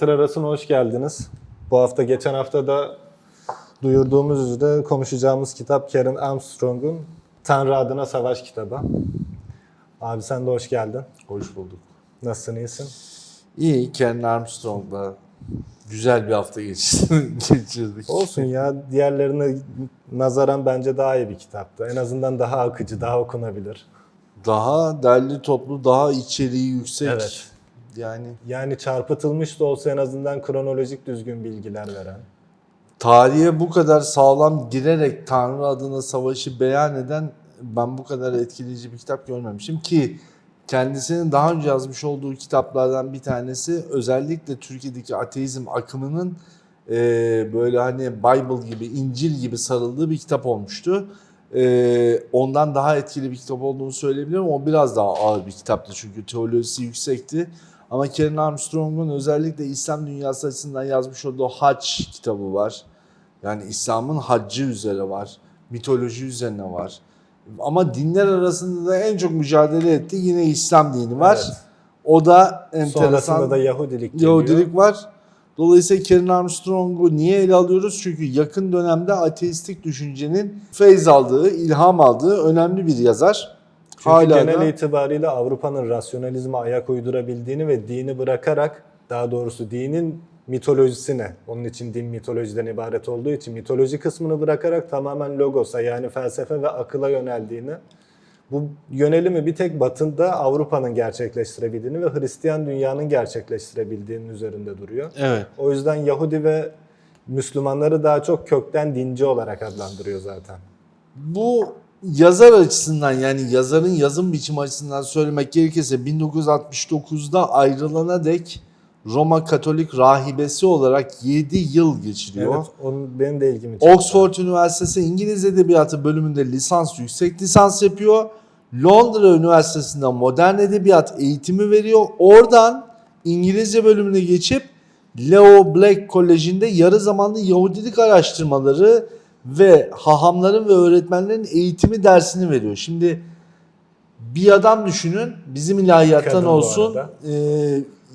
Satır arasına hoş geldiniz. Bu hafta geçen hafta da duyurduğumuz üzere konuşacağımız kitap Karen Armstrong'un Tanrı Adına Savaş kitabı. Abi sen de hoş geldin. Hoş bulduk. Nasılsın, iyisin? İyi, Ken Armstrong'la güzel bir hafta geçirdik. Olsun ya, diğerlerine nazaran bence daha iyi bir kitaptı. En azından daha akıcı, daha okunabilir. Daha derli toplu, daha içeriği yüksek. Evet. Yani Yani çarpıtılmış da olsa en azından kronolojik düzgün bilgiler veren. tarihe bu kadar sağlam girerek Tanrı adına savaşı beyan eden ben bu kadar etkileyici bir kitap görmemişim ki kendisinin daha önce yazmış olduğu kitaplardan bir tanesi özellikle Türkiye'deki ateizm akımının e, böyle hani Bible gibi, İncil gibi sarıldığı bir kitap olmuştu. E, ondan daha etkili bir kitap olduğunu söyleyebilirim. O biraz daha ağır bir kitaptı çünkü teolojisi yüksekti. Ama Karen Armstrong'un özellikle İslam dünyası açısından yazmış olduğu Hac kitabı var. Yani İslam'ın haccı üzere var. Mitoloji üzerine var. Ama dinler arasında da en çok mücadele etti yine İslam dini var. Evet. O da enteresan. Sonrasında da Yahudilik geliyor. Yahudilik var. Dolayısıyla Karen Armstrong'u niye ele alıyoruz? Çünkü yakın dönemde ateistik düşüncenin feyz aldığı, ilham aldığı önemli bir yazar. Çünkü Hala genel da itibariyle Avrupa'nın rasyonalizme ayak uydurabildiğini ve dini bırakarak daha doğrusu dinin mitolojisine, onun için din mitolojiden ibaret olduğu için mitoloji kısmını bırakarak tamamen logosa yani felsefe ve akıla yöneldiğini, bu yönelimi bir tek Batı'da Avrupa'nın gerçekleştirebildiğini ve Hristiyan dünyanın gerçekleştirebildiğinin üzerinde duruyor. evet. O yüzden Yahudi ve Müslümanları daha çok kökten dinci olarak adlandırıyor zaten. Bu yazar açısından yani yazarın yazım biçimi açısından söylemek gerekirse 1969'da ayrılana dek Roma Katolik rahibesi olarak 7 yıl geçiriyor. Evet, onun benim de ilgimi çekti. Oxford Üniversitesi İngiliz Edebiyatı bölümünde lisans, yüksek lisans yapıyor. Londra Üniversitesi'nde modern edebiyat eğitimi veriyor. Oradan İngilizce bölümüne geçip Leo Black Koleji'nde yarı zamanlı Yahudilik araştırmaları ve hahamların ve öğretmenlerin eğitimi dersini veriyor. Şimdi bir adam düşünün bizim ilahiyattan olsun e,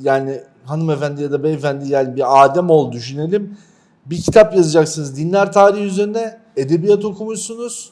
yani hanımefendi ya da beyefendi yani bir Adem ol düşünelim. Bir kitap yazacaksınız dinler tarihi üzerine edebiyat okumuşsunuz.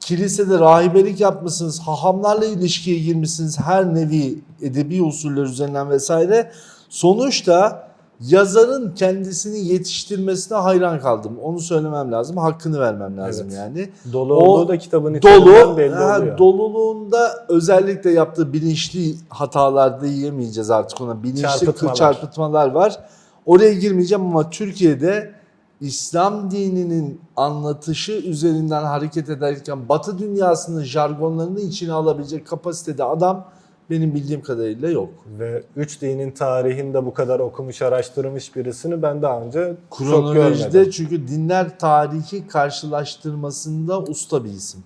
Kilisede rahibelik yapmışsınız, hahamlarla ilişkiye girmişsiniz her nevi edebi usuller üzerinden vesaire. Sonuçta yazarın kendisini yetiştirmesine hayran kaldım. Onu söylemem lazım, hakkını vermem lazım Evet. yani. Dolu O da kitabın Dolu, belli ha, oluyor. doluluğunda özellikle yaptığı bilinçli hatalar diyemeyeceğiz artık ona. Bilinçli Çarpıtmalar. çarpıtmalar var. Oraya girmeyeceğim ama Türkiye'de İslam dininin anlatışı üzerinden hareket ederken Batı dünyasının jargonlarını içine alabilecek kapasitede adam benim bildiğim kadarıyla yok. Ve üç dinin tarihinde bu kadar okumuş, araştırmış birisini ben daha önce çok görmedim. çünkü dinler tarihi karşılaştırmasında usta bir isim.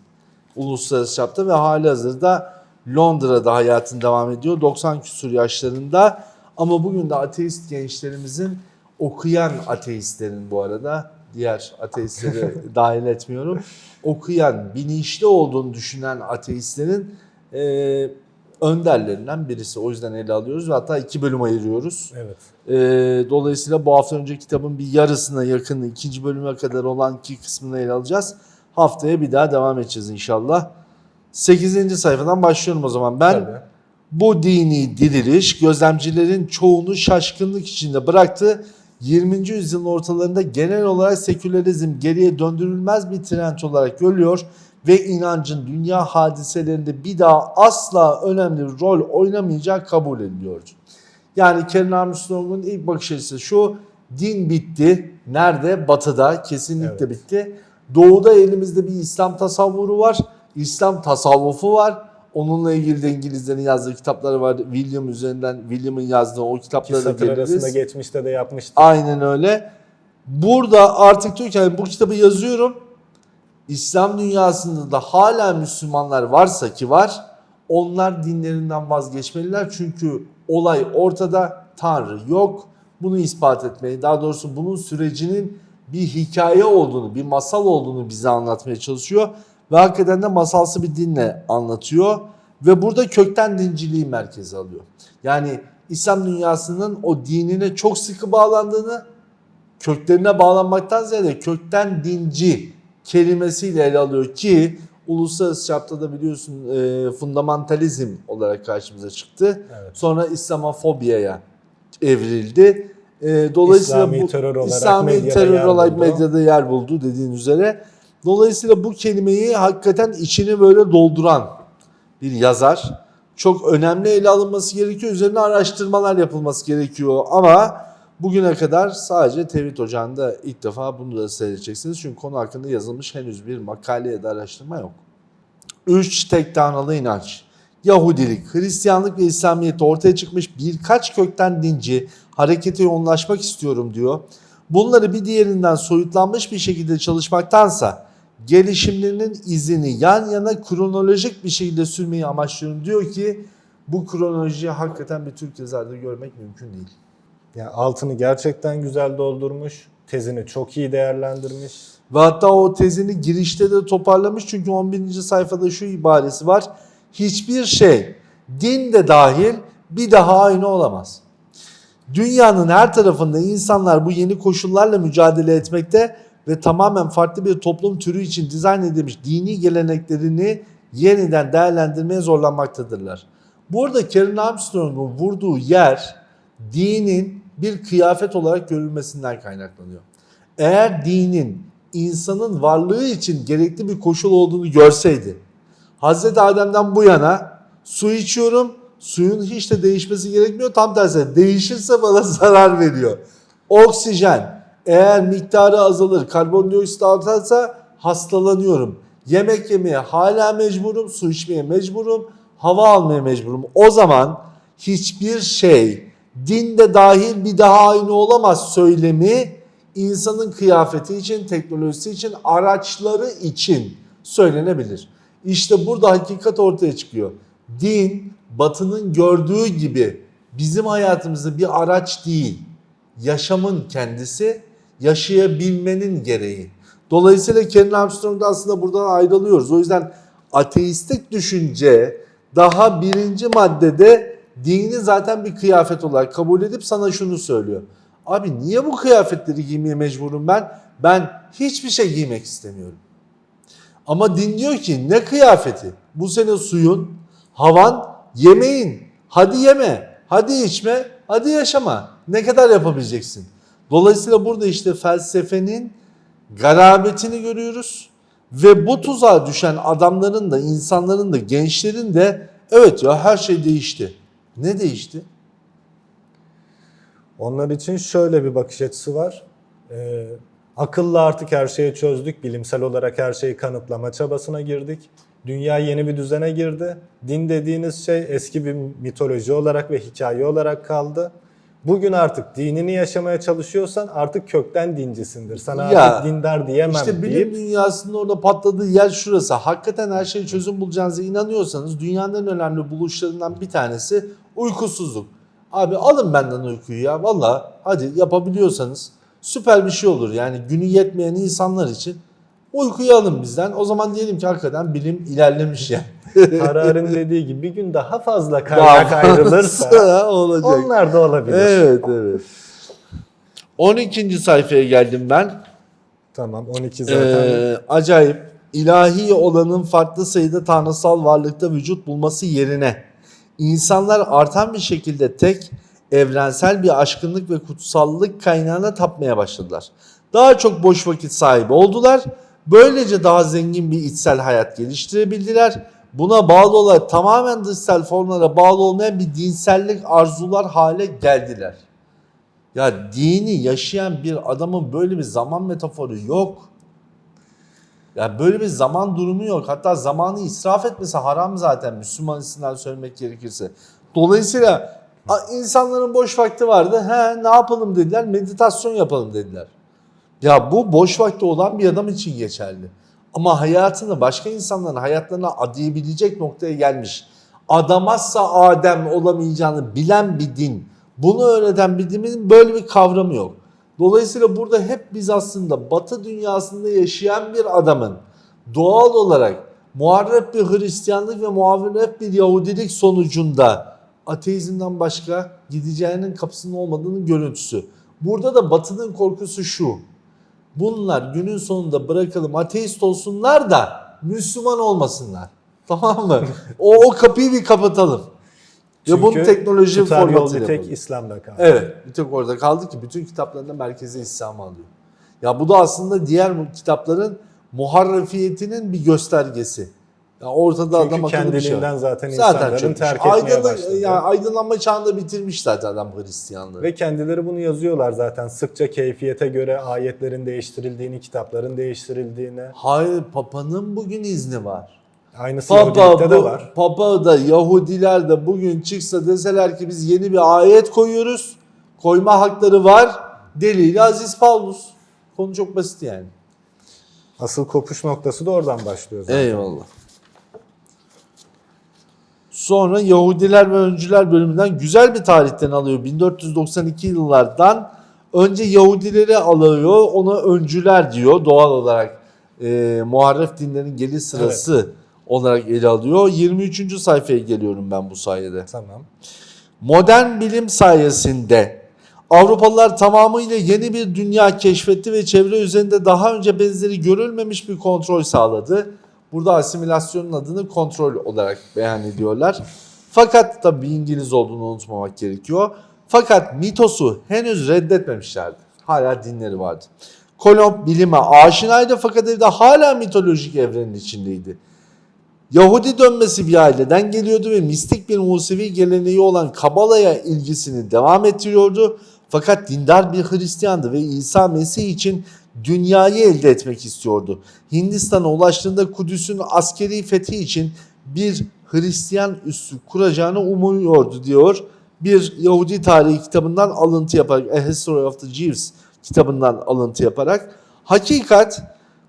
Uluslararası çapta ve hali hazırda Londra'da hayatını devam ediyor. 90 küsur yaşlarında ama bugün de ateist gençlerimizin okuyan ateistlerin bu arada diğer ateistleri dahil etmiyorum. Okuyan, bilinçli olduğunu düşünen ateistlerin e, önderlerinden birisi. O yüzden ele alıyoruz ve hatta iki bölüm ayırıyoruz. Evet. Ee, dolayısıyla bu hafta önce kitabın bir yarısına yakın ikinci bölüme kadar olan iki kısmını ele alacağız. Haftaya bir daha devam edeceğiz inşallah. 8. sayfadan başlıyorum o zaman. Ben Tabii. bu dini diriliş gözlemcilerin çoğunu şaşkınlık içinde bıraktı. 20. yüzyılın ortalarında genel olarak sekülerizm geriye döndürülmez bir trend olarak görülüyor ve inancın dünya hadiselerinde bir daha asla önemli bir rol oynamayacağı kabul ediliyordu. Yani Karen Armstrong'un ilk bakış açısı şu, din bitti. Nerede? Batı'da kesinlikle Evet. bitti. Doğu'da elimizde bir İslam tasavvuru var. İslam tasavvufu var. Onunla ilgili de İngilizlerin yazdığı kitapları var. William üzerinden, William'ın yazdığı o Ki kitaplara da satır arasında geliriz. geçmişte de yapmıştık. Aynen öyle. Burada artık diyor ki yani bu kitabı yazıyorum. İslam dünyasında da hala Müslümanlar varsa ki var. Onlar dinlerinden vazgeçmeliler. Çünkü olay ortada. Tanrı yok. Bunu ispat etmeyi, daha doğrusu bunun sürecinin bir hikaye olduğunu, bir masal olduğunu bize anlatmaya çalışıyor. Ve hakikaten de masalsı bir dinle anlatıyor. Ve burada kökten dinciliği merkeze alıyor. Yani İslam dünyasının o dinine çok sıkı bağlandığını, köklerine bağlanmaktan ziyade kökten dinci kelimesiyle ele alıyor ki uluslararası çapta da biliyorsun e, fundamentalizm olarak karşımıza çıktı. Evet. Sonra İslamofobiyaya evrildi. E, dolayısıyla İslami bu terör olarak İslami medyada terör yer olarak buldu. medyada yer buldu dediğin üzere. Dolayısıyla bu kelimeyi hakikaten içini böyle dolduran bir yazar. Çok önemli ele alınması gerekiyor. Üzerine araştırmalar yapılması gerekiyor. Ama bugüne kadar sadece Tevhid Ocağı'nda ilk defa bunu da seyredeceksiniz. Çünkü konu hakkında yazılmış henüz bir makale ya da araştırma yok. Üç tek tanrılı inanç. Yahudilik, Hristiyanlık ve İslamiyet ortaya çıkmış birkaç kökten dinci harekete yoğunlaşmak istiyorum diyor. Bunları bir diğerinden soyutlanmış bir şekilde çalışmaktansa gelişimlerinin izini yan yana kronolojik bir şekilde sürmeyi amaçlıyorum diyor ki bu kronolojiyi hakikaten bir Türk yazarda görmek mümkün değil. Yani altını gerçekten güzel doldurmuş. Tezini çok iyi değerlendirmiş. Ve hatta o tezini girişte de toparlamış çünkü 11. sayfada şu ibaresi var. Hiçbir şey din de dahil bir daha aynı olamaz. Dünyanın her tarafında insanlar bu yeni koşullarla mücadele etmekte ve tamamen farklı bir toplum türü için dizayn edilmiş dini geleneklerini yeniden değerlendirmeye zorlanmaktadırlar. Burada Karen Armstrong'un vurduğu yer dinin bir kıyafet olarak görülmesinden kaynaklanıyor. Eğer dinin insanın varlığı için gerekli bir koşul olduğunu görseydi, Hazreti Adem'den bu yana su içiyorum, suyun hiç de değişmesi gerekmiyor. Tam tersi değişirse bana zarar veriyor. Oksijen eğer miktarı azalır, karbondioksit artarsa hastalanıyorum. Yemek yemeye hala mecburum, su içmeye mecburum, hava almaya mecburum. O zaman hiçbir şey dinde dahil bir daha aynı olamaz söylemi insanın kıyafeti için, teknolojisi için, araçları için söylenebilir. İşte burada hakikat ortaya çıkıyor. Din batının gördüğü gibi bizim hayatımızda bir araç değil, yaşamın kendisi, yaşayabilmenin gereği. Dolayısıyla Ken Armstrong'da aslında buradan ayrılıyoruz. O yüzden ateistik düşünce daha birinci maddede dini zaten bir kıyafet olarak kabul edip sana şunu söylüyor. Abi niye bu kıyafetleri giymeye mecburum ben? Ben hiçbir şey giymek istemiyorum. Ama din diyor ki ne kıyafeti? Bu senin suyun, havan, yemeğin. Hadi yeme, hadi içme, hadi yaşama. Ne kadar yapabileceksin? Dolayısıyla burada işte felsefenin garabetini görüyoruz. Ve bu tuzağa düşen adamların da, insanların da, gençlerin de evet ya her şey değişti. Ne değişti? Onlar için şöyle bir bakış açısı var. Ee, akılla artık her şeyi çözdük. Bilimsel olarak her şeyi kanıtlama çabasına girdik. Dünya yeni bir düzene girdi. Din dediğiniz şey eski bir mitoloji olarak ve hikaye olarak kaldı. Bugün artık dinini yaşamaya çalışıyorsan artık kökten dincisindir. Sana Ya, artık dindar diyemem İşte bilim deyip dünyasının orada patladığı yer şurası. Hakikaten her şeye çözüm bulacağınıza inanıyorsanız dünyanın en önemli buluşlarından bir tanesi uykusuzluk. Abi alın benden uykuyu ya valla hadi yapabiliyorsanız süper bir şey olur. Yani günü yetmeyen insanlar için uykuyu alın bizden. O zaman diyelim ki hakikaten bilim ilerlemiş yani. Harar'ın dediği gibi bir gün daha fazla kaynak ayrılırsa olacak. onlar da olabilir. Evet evet. 12. sayfaya geldim ben. Tamam 12 zaten. Ee, acayip ilahi olanın farklı sayıda tanrısal varlıkta vücut bulması yerine insanlar artan bir şekilde tek evrensel bir aşkınlık ve kutsallık kaynağına tapmaya başladılar. Daha çok boş vakit sahibi oldular. Böylece daha zengin bir içsel hayat geliştirebildiler. Buna bağlı olarak tamamen dışsal formlara bağlı olmayan bir dinsellik arzular hale geldiler. Ya dini yaşayan bir adamın böyle bir zaman metaforu yok. Ya böyle bir zaman durumu yok. Hatta zamanı israf etmesi haram zaten Müslüman isimden söylemek gerekirse. Dolayısıyla insanların boş vakti vardı. He ne yapalım dediler? Meditasyon yapalım dediler. Ya bu boş vakti olan bir adam için geçerli. Ama hayatını başka insanların hayatlarına adayabilecek noktaya gelmiş. Adamazsa Adem olamayacağını bilen bir din. Bunu öğreten bir dinin böyle bir kavramı yok. Dolayısıyla burada hep biz aslında batı dünyasında yaşayan bir adamın doğal olarak muharrep bir Hristiyanlık ve muharrep bir Yahudilik sonucunda ateizmden başka gideceğinin kapısının olmadığının görüntüsü. Burada da Batı'nın korkusu şu. Bunlar günün sonunda bırakalım ateist olsunlar da Müslüman olmasınlar. Tamam mı? O, o kapıyı bir kapatalım. Ve bunu teknoloji formatıyla bir tek yapalım. İslam'da kaldı. Evet. Bir tek orada kaldı ki bütün kitaplarında merkeze İslam alıyor. Ya bu da aslında diğer kitapların muharrefiyetinin bir göstergesi. Ya ortada adam Çünkü bir şey kendiliğinden zaten, Zaten insanların çökmüş. terk etmeye Aydınlan- başladı. ya aydınlanma çağında bitirmiş zaten adam Hristiyanlığı. Ve kendileri bunu yazıyorlar zaten. Sıkça keyfiyete göre ayetlerin değiştirildiğini, kitapların değiştirildiğini. Hayır Papa'nın bugün izni var. Aynısı Papa, Yahudilikte de var. Papa da Yahudiler de bugün çıksa deseler ki biz yeni bir ayet koyuyoruz. Koyma hakları var. Delili Aziz Paulus. Konu çok basit yani. Asıl kopuş noktası da oradan başlıyor zaten. Eyvallah. Sonra Yahudiler ve Öncüler bölümünden güzel bir tarihten alıyor. 1492 yıllardan önce Yahudileri alıyor, ona Öncüler diyor doğal olarak. E, muharref dinlerin geliş sırası olarak ele alıyor. 23. sayfaya geliyorum ben bu sayede. Tamam. Modern bilim sayesinde Avrupalılar tamamıyla yeni bir dünya keşfetti ve çevre üzerinde daha önce benzeri görülmemiş bir kontrol sağladı. Burada asimilasyonun adını kontrol olarak beyan ediyorlar. Fakat tabi İngiliz olduğunu unutmamak gerekiyor. Fakat mitosu henüz reddetmemişlerdi. Hala dinleri vardı. Kolomb bilime aşinaydı fakat evde hala mitolojik evrenin içindeydi. Yahudi dönmesi bir aileden geliyordu ve mistik bir Musevi geleneği olan Kabala'ya ilgisini devam ettiriyordu. Fakat dindar bir Hristiyandı ve İsa Mesih için dünyayı elde etmek istiyordu. Hindistan'a ulaştığında Kudüs'ün askeri fethi için bir Hristiyan üssü kuracağını umuyordu diyor. Bir Yahudi tarihi kitabından alıntı yaparak, A History of the Jews kitabından alıntı yaparak. Hakikat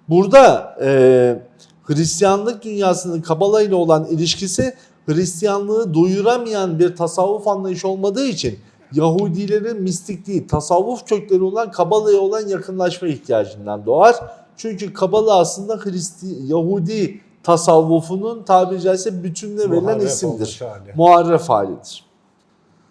burada e, Hristiyanlık dünyasının Kabala ile olan ilişkisi Hristiyanlığı doyuramayan bir tasavvuf anlayışı olmadığı için Yahudilerin mistik değil, tasavvuf kökleri olan Kabala'ya olan yakınlaşma ihtiyacından doğar. Çünkü Kabala aslında Hristi Yahudi tasavvufunun tabiri caizse bütününe verilen Muharref isimdir. hali. Muharref halidir.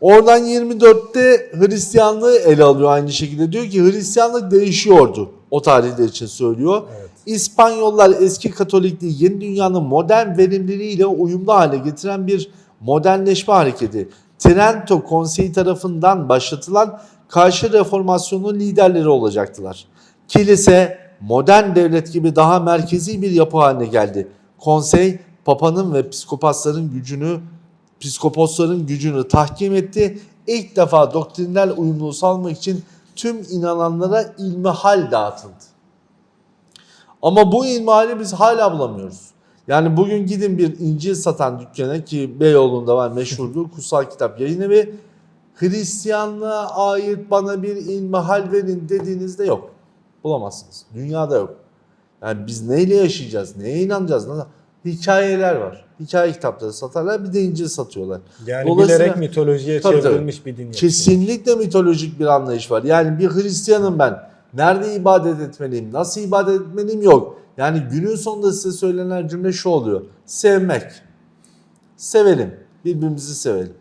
Oradan 24'te Hristiyanlığı ele alıyor aynı şekilde. Diyor ki Hristiyanlık değişiyordu. O tarihler için söylüyor. Evet. İspanyollar eski Katolikliği yeni dünyanın modern verimliliğiyle uyumlu hale getiren bir modernleşme hareketi. Trento Konseyi tarafından başlatılan karşı reformasyonun liderleri olacaktılar. Kilise modern devlet gibi daha merkezi bir yapı haline geldi. Konsey papanın ve psikopasların gücünü psikoposların gücünü tahkim etti. İlk defa doktrinal uyumluluğu sağlamak için tüm inananlara ilmihal dağıtıldı. Ama bu ilmihali biz hala bulamıyoruz. Yani bugün gidin bir İncil satan dükkana ki Beyoğlu'nda var meşhurdur kutsal kitap yayın evi. Hristiyanlığa ait bana bir ilmihal verin dediğinizde yok. Bulamazsınız. Dünyada yok. Yani biz neyle yaşayacağız? Neye inanacağız? Nasıl? Hikayeler var. Hikaye kitapları satarlar bir de İncil satıyorlar. Yani bilerek mitolojiye Tabii, tabii. çevrilmiş bir din. Kesinlikle mitolojik bir anlayış var. Yani bir Hristiyanım ben. Nerede ibadet etmeliyim? Nasıl ibadet etmeliyim? Yok. Yani günün sonunda size söylenen cümle şu oluyor. Sevmek. Sevelim. Birbirimizi sevelim.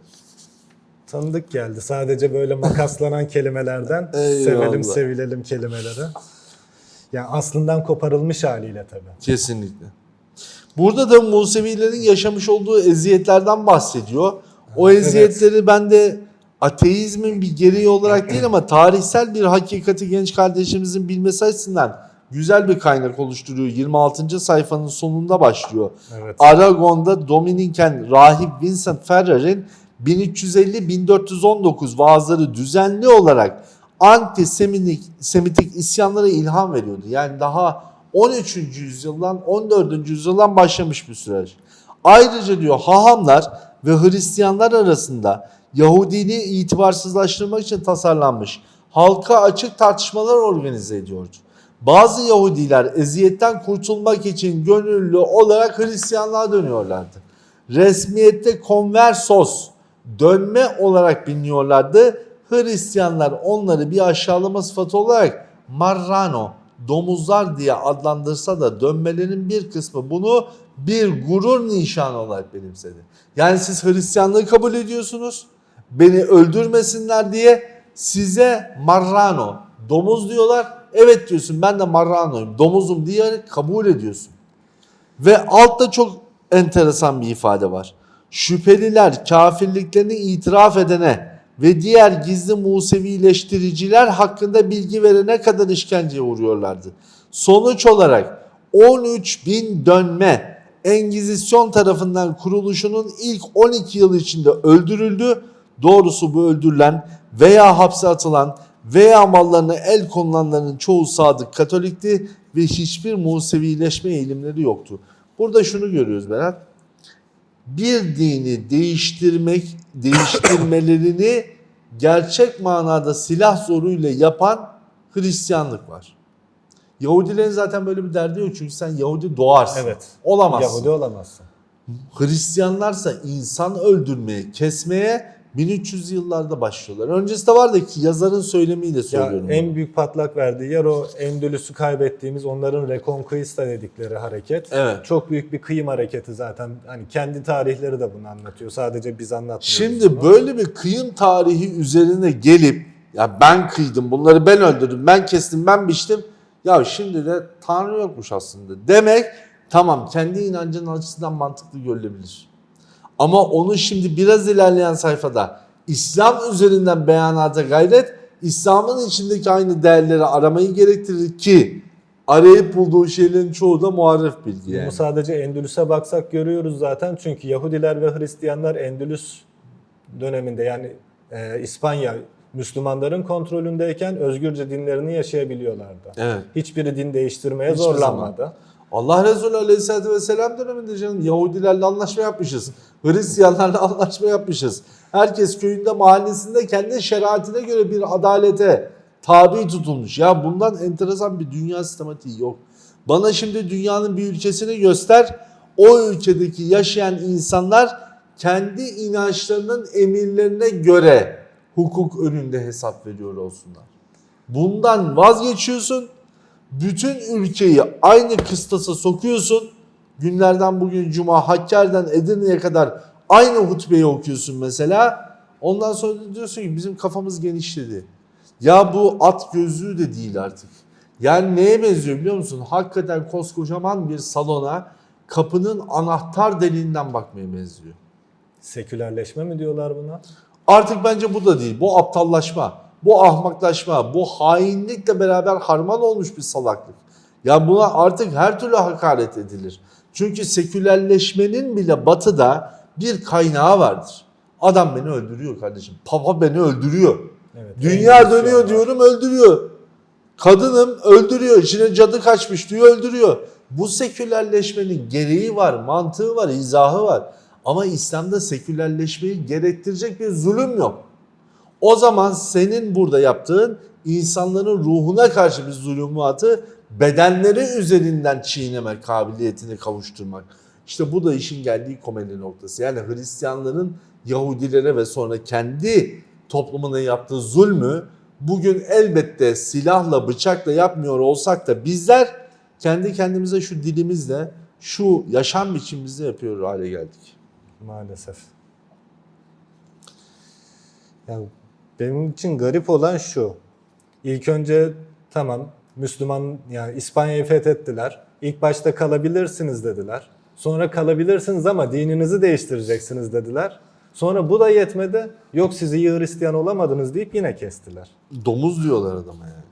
Tanıdık geldi. Sadece böyle makaslanan kelimelerden sevelim sevilelim kelimeleri. Yani aslından koparılmış haliyle tabii. Kesinlikle. Burada da Musevilerin yaşamış olduğu eziyetlerden bahsediyor. O Evet. eziyetleri ben de ateizmin bir gereği olarak değil ama tarihsel bir hakikati genç kardeşimizin bilmesi açısından güzel bir kaynak oluşturuyor. 26. sayfanın sonunda başlıyor. Evet. Aragon'da Dominiken rahip Vincent Ferrer'in 1350-1419 vaazları düzenli olarak antisemitik semitik isyanlara ilham veriyordu. Yani daha 13. yüzyıldan 14. yüzyıldan başlamış bir süreç. Ayrıca diyor hahamlar ve Hristiyanlar arasında Yahudiliği itibarsızlaştırmak için tasarlanmış halka açık tartışmalar organize ediyordu. Bazı Yahudiler eziyetten kurtulmak için gönüllü olarak Hristiyanlığa dönüyorlardı. Resmiyette konversos dönme olarak biliniyorlardı. Hristiyanlar onları bir aşağılama sıfatı olarak marrano domuzlar diye adlandırsa da dönmelerin bir kısmı bunu bir gurur nişanı olarak benimsedi. Yani siz Hristiyanlığı kabul ediyorsunuz. Beni öldürmesinler diye size marrano, domuz diyorlar. Evet diyorsun ben de marranoyum, domuzum diye kabul ediyorsun. Ve altta çok enteresan bir ifade var. Şüpheliler kafirliklerini itiraf edene ve diğer gizli Musevileştiriciler hakkında bilgi verene kadar işkenceye uğruyorlardı. Sonuç olarak 13 bin dönme Engizisyon tarafından kuruluşunun ilk 12 yılı içinde öldürüldü. Doğrusu bu öldürülen veya hapse atılan veya mallarına el konulanların çoğu sadık Katolikti ve hiçbir Musevileşme eğilimleri yoktu. Burada şunu görüyoruz Berat. Bir dini değiştirmek, değiştirmelerini gerçek manada silah zoruyla yapan Hristiyanlık var. Yahudilerin zaten böyle bir derdi yok çünkü sen Yahudi doğarsın. Evet. Olamazsın. Yahudi olamazsın. Hristiyanlarsa insan öldürmeye, kesmeye 1300 yıllarda başlıyorlar. Öncesinde vardı ki yazarın söylemiyle Ya söylüyorum. bunu. en büyük patlak verdiği yer o Endülüs'ü kaybettiğimiz onların Reconquista dedikleri hareket. Evet. Çok büyük bir kıyım hareketi zaten. Hani kendi tarihleri de bunu anlatıyor. Sadece biz anlatmıyoruz. Şimdi bunu. böyle bir kıyım tarihi üzerine gelip ya ben kıydım, bunları ben öldürdüm, ben kestim, ben biçtim. Ya şimdi de Tanrı yokmuş aslında. Demek tamam kendi inancının açısından mantıklı görülebilir. Ama onu şimdi biraz ilerleyen sayfada İslam üzerinden beyanata gayret, İslam'ın içindeki aynı değerleri aramayı gerektirir ki arayıp bulduğu şeylerin çoğu da muharref bilgi yani. Bunu sadece Endülüs'e baksak görüyoruz zaten. Çünkü Yahudiler ve Hristiyanlar Endülüs döneminde yani e, İspanya Müslümanların kontrolündeyken özgürce dinlerini yaşayabiliyorlardı. Evet. Hiçbiri din değiştirmeye Hiçbir zorlanmadı. Allah Resulü Aleyhisselatü Vesselam döneminde canım Yahudilerle anlaşma yapmışız. Hristiyanlarla anlaşma yapmışız. Herkes köyünde mahallesinde kendi şeriatine göre bir adalete tabi tutulmuş. Ya bundan enteresan bir dünya sistematiği yok. Bana şimdi dünyanın bir ülkesini göster. O ülkedeki yaşayan insanlar kendi inançlarının emirlerine göre hukuk önünde hesap veriyor olsunlar. Bundan vazgeçiyorsun bütün ülkeyi aynı kıstasa sokuyorsun. Günlerden bugün Cuma, Hakkari'den Edirne'ye kadar aynı hutbeyi okuyorsun mesela. Ondan sonra diyorsun ki bizim kafamız genişledi. Ya bu at gözlüğü de değil artık. Yani neye benziyor biliyor musun? Hakikaten koskocaman bir salona kapının anahtar deliğinden bakmaya benziyor. Sekülerleşme mi diyorlar buna? Artık bence bu da değil. Bu aptallaşma, bu ahmaklaşma, bu hainlikle beraber harman olmuş bir salaklık. Ya buna artık her türlü hakaret edilir. Çünkü sekülerleşmenin bile batıda bir kaynağı vardır. Adam beni öldürüyor kardeşim. Papa beni öldürüyor. Evet, Dünya dönüyor diyorum öldürüyor. Kadınım öldürüyor. İçine cadı kaçmış diyor öldürüyor. Bu sekülerleşmenin gereği var, mantığı var, izahı var. Ama İslam'da sekülerleşmeyi gerektirecek bir zulüm yok. O zaman senin burada yaptığın insanların ruhuna karşı bir zulümatı bedenleri üzerinden çiğneme kabiliyetini kavuşturmak. İşte bu da işin geldiği komedi noktası. Yani Hristiyanların Yahudilere ve sonra kendi toplumuna yaptığı zulmü bugün elbette silahla bıçakla yapmıyor olsak da bizler kendi kendimize şu dilimizle şu yaşam biçimimizle yapıyor hale geldik. Maalesef. Ya benim için garip olan şu. İlk önce tamam Müslüman yani İspanya'yı fethettiler. İlk başta kalabilirsiniz dediler. Sonra kalabilirsiniz ama dininizi değiştireceksiniz dediler. Sonra bu da yetmedi. Yok siz iyi Hristiyan olamadınız deyip yine kestiler. Domuz diyorlar adama yani.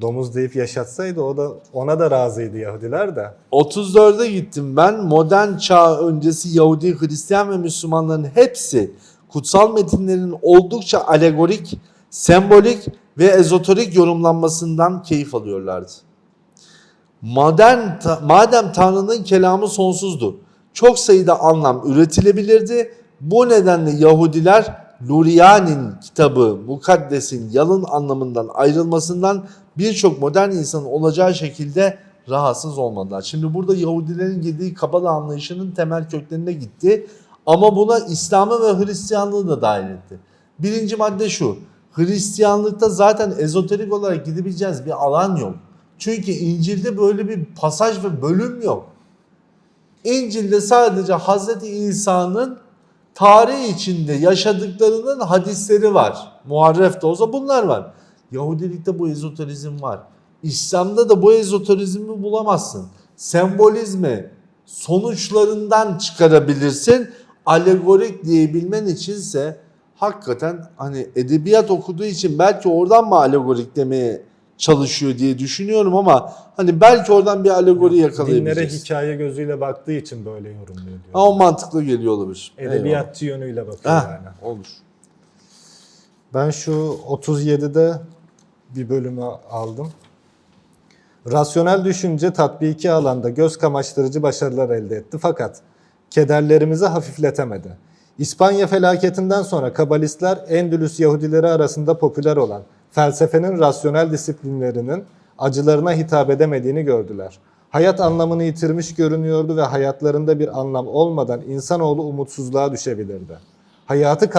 Domuz deyip yaşatsaydı o da ona da razıydı Yahudiler de. 34'e gittim ben. Modern çağ öncesi Yahudi, Hristiyan ve Müslümanların hepsi kutsal metinlerin oldukça alegorik, sembolik ve ezoterik yorumlanmasından keyif alıyorlardı. Modern, ta- madem Tanrı'nın kelamı sonsuzdu, çok sayıda anlam üretilebilirdi. Bu nedenle Yahudiler Luriani'nin kitabı Mukaddes'in yalın anlamından ayrılmasından birçok modern insanın olacağı şekilde rahatsız olmadılar. Şimdi burada Yahudilerin girdiği Kabala anlayışının temel köklerine gitti. Ama buna İslam'ı ve Hristiyanlığı da dahil etti. Birinci madde şu. Hristiyanlıkta zaten ezoterik olarak gidebileceğiniz bir alan yok. Çünkü İncil'de böyle bir pasaj ve bölüm yok. İncil'de sadece Hazreti İsa'nın tarih içinde yaşadıklarının hadisleri var. Muharref de olsa bunlar var. Yahudilikte bu ezoterizm var. İslam'da da bu ezoterizmi bulamazsın. Sembolizmi sonuçlarından çıkarabilirsin. Alegorik diyebilmen içinse hakikaten hani edebiyat okuduğu için belki oradan mı alegorik demeye çalışıyor diye düşünüyorum ama hani belki oradan bir alegori Dinlere yakalayabiliriz. hikaye gözüyle baktığı için böyle yorumluyor diyor. Ama mantıklı geliyor olabilir. Edebiyatçı yönüyle bakıyor Eyvallah. yani. Heh, olur. Ben şu 37'de bir bölümü aldım. Rasyonel düşünce tatbiki alanda göz kamaştırıcı başarılar elde etti fakat kederlerimizi hafifletemedi. İspanya felaketinden sonra kabalistler Endülüs Yahudileri arasında popüler olan felsefenin rasyonel disiplinlerinin acılarına hitap edemediğini gördüler. Hayat anlamını yitirmiş görünüyordu ve hayatlarında bir anlam olmadan insanoğlu umutsuzluğa düşebilirdi. Hayatı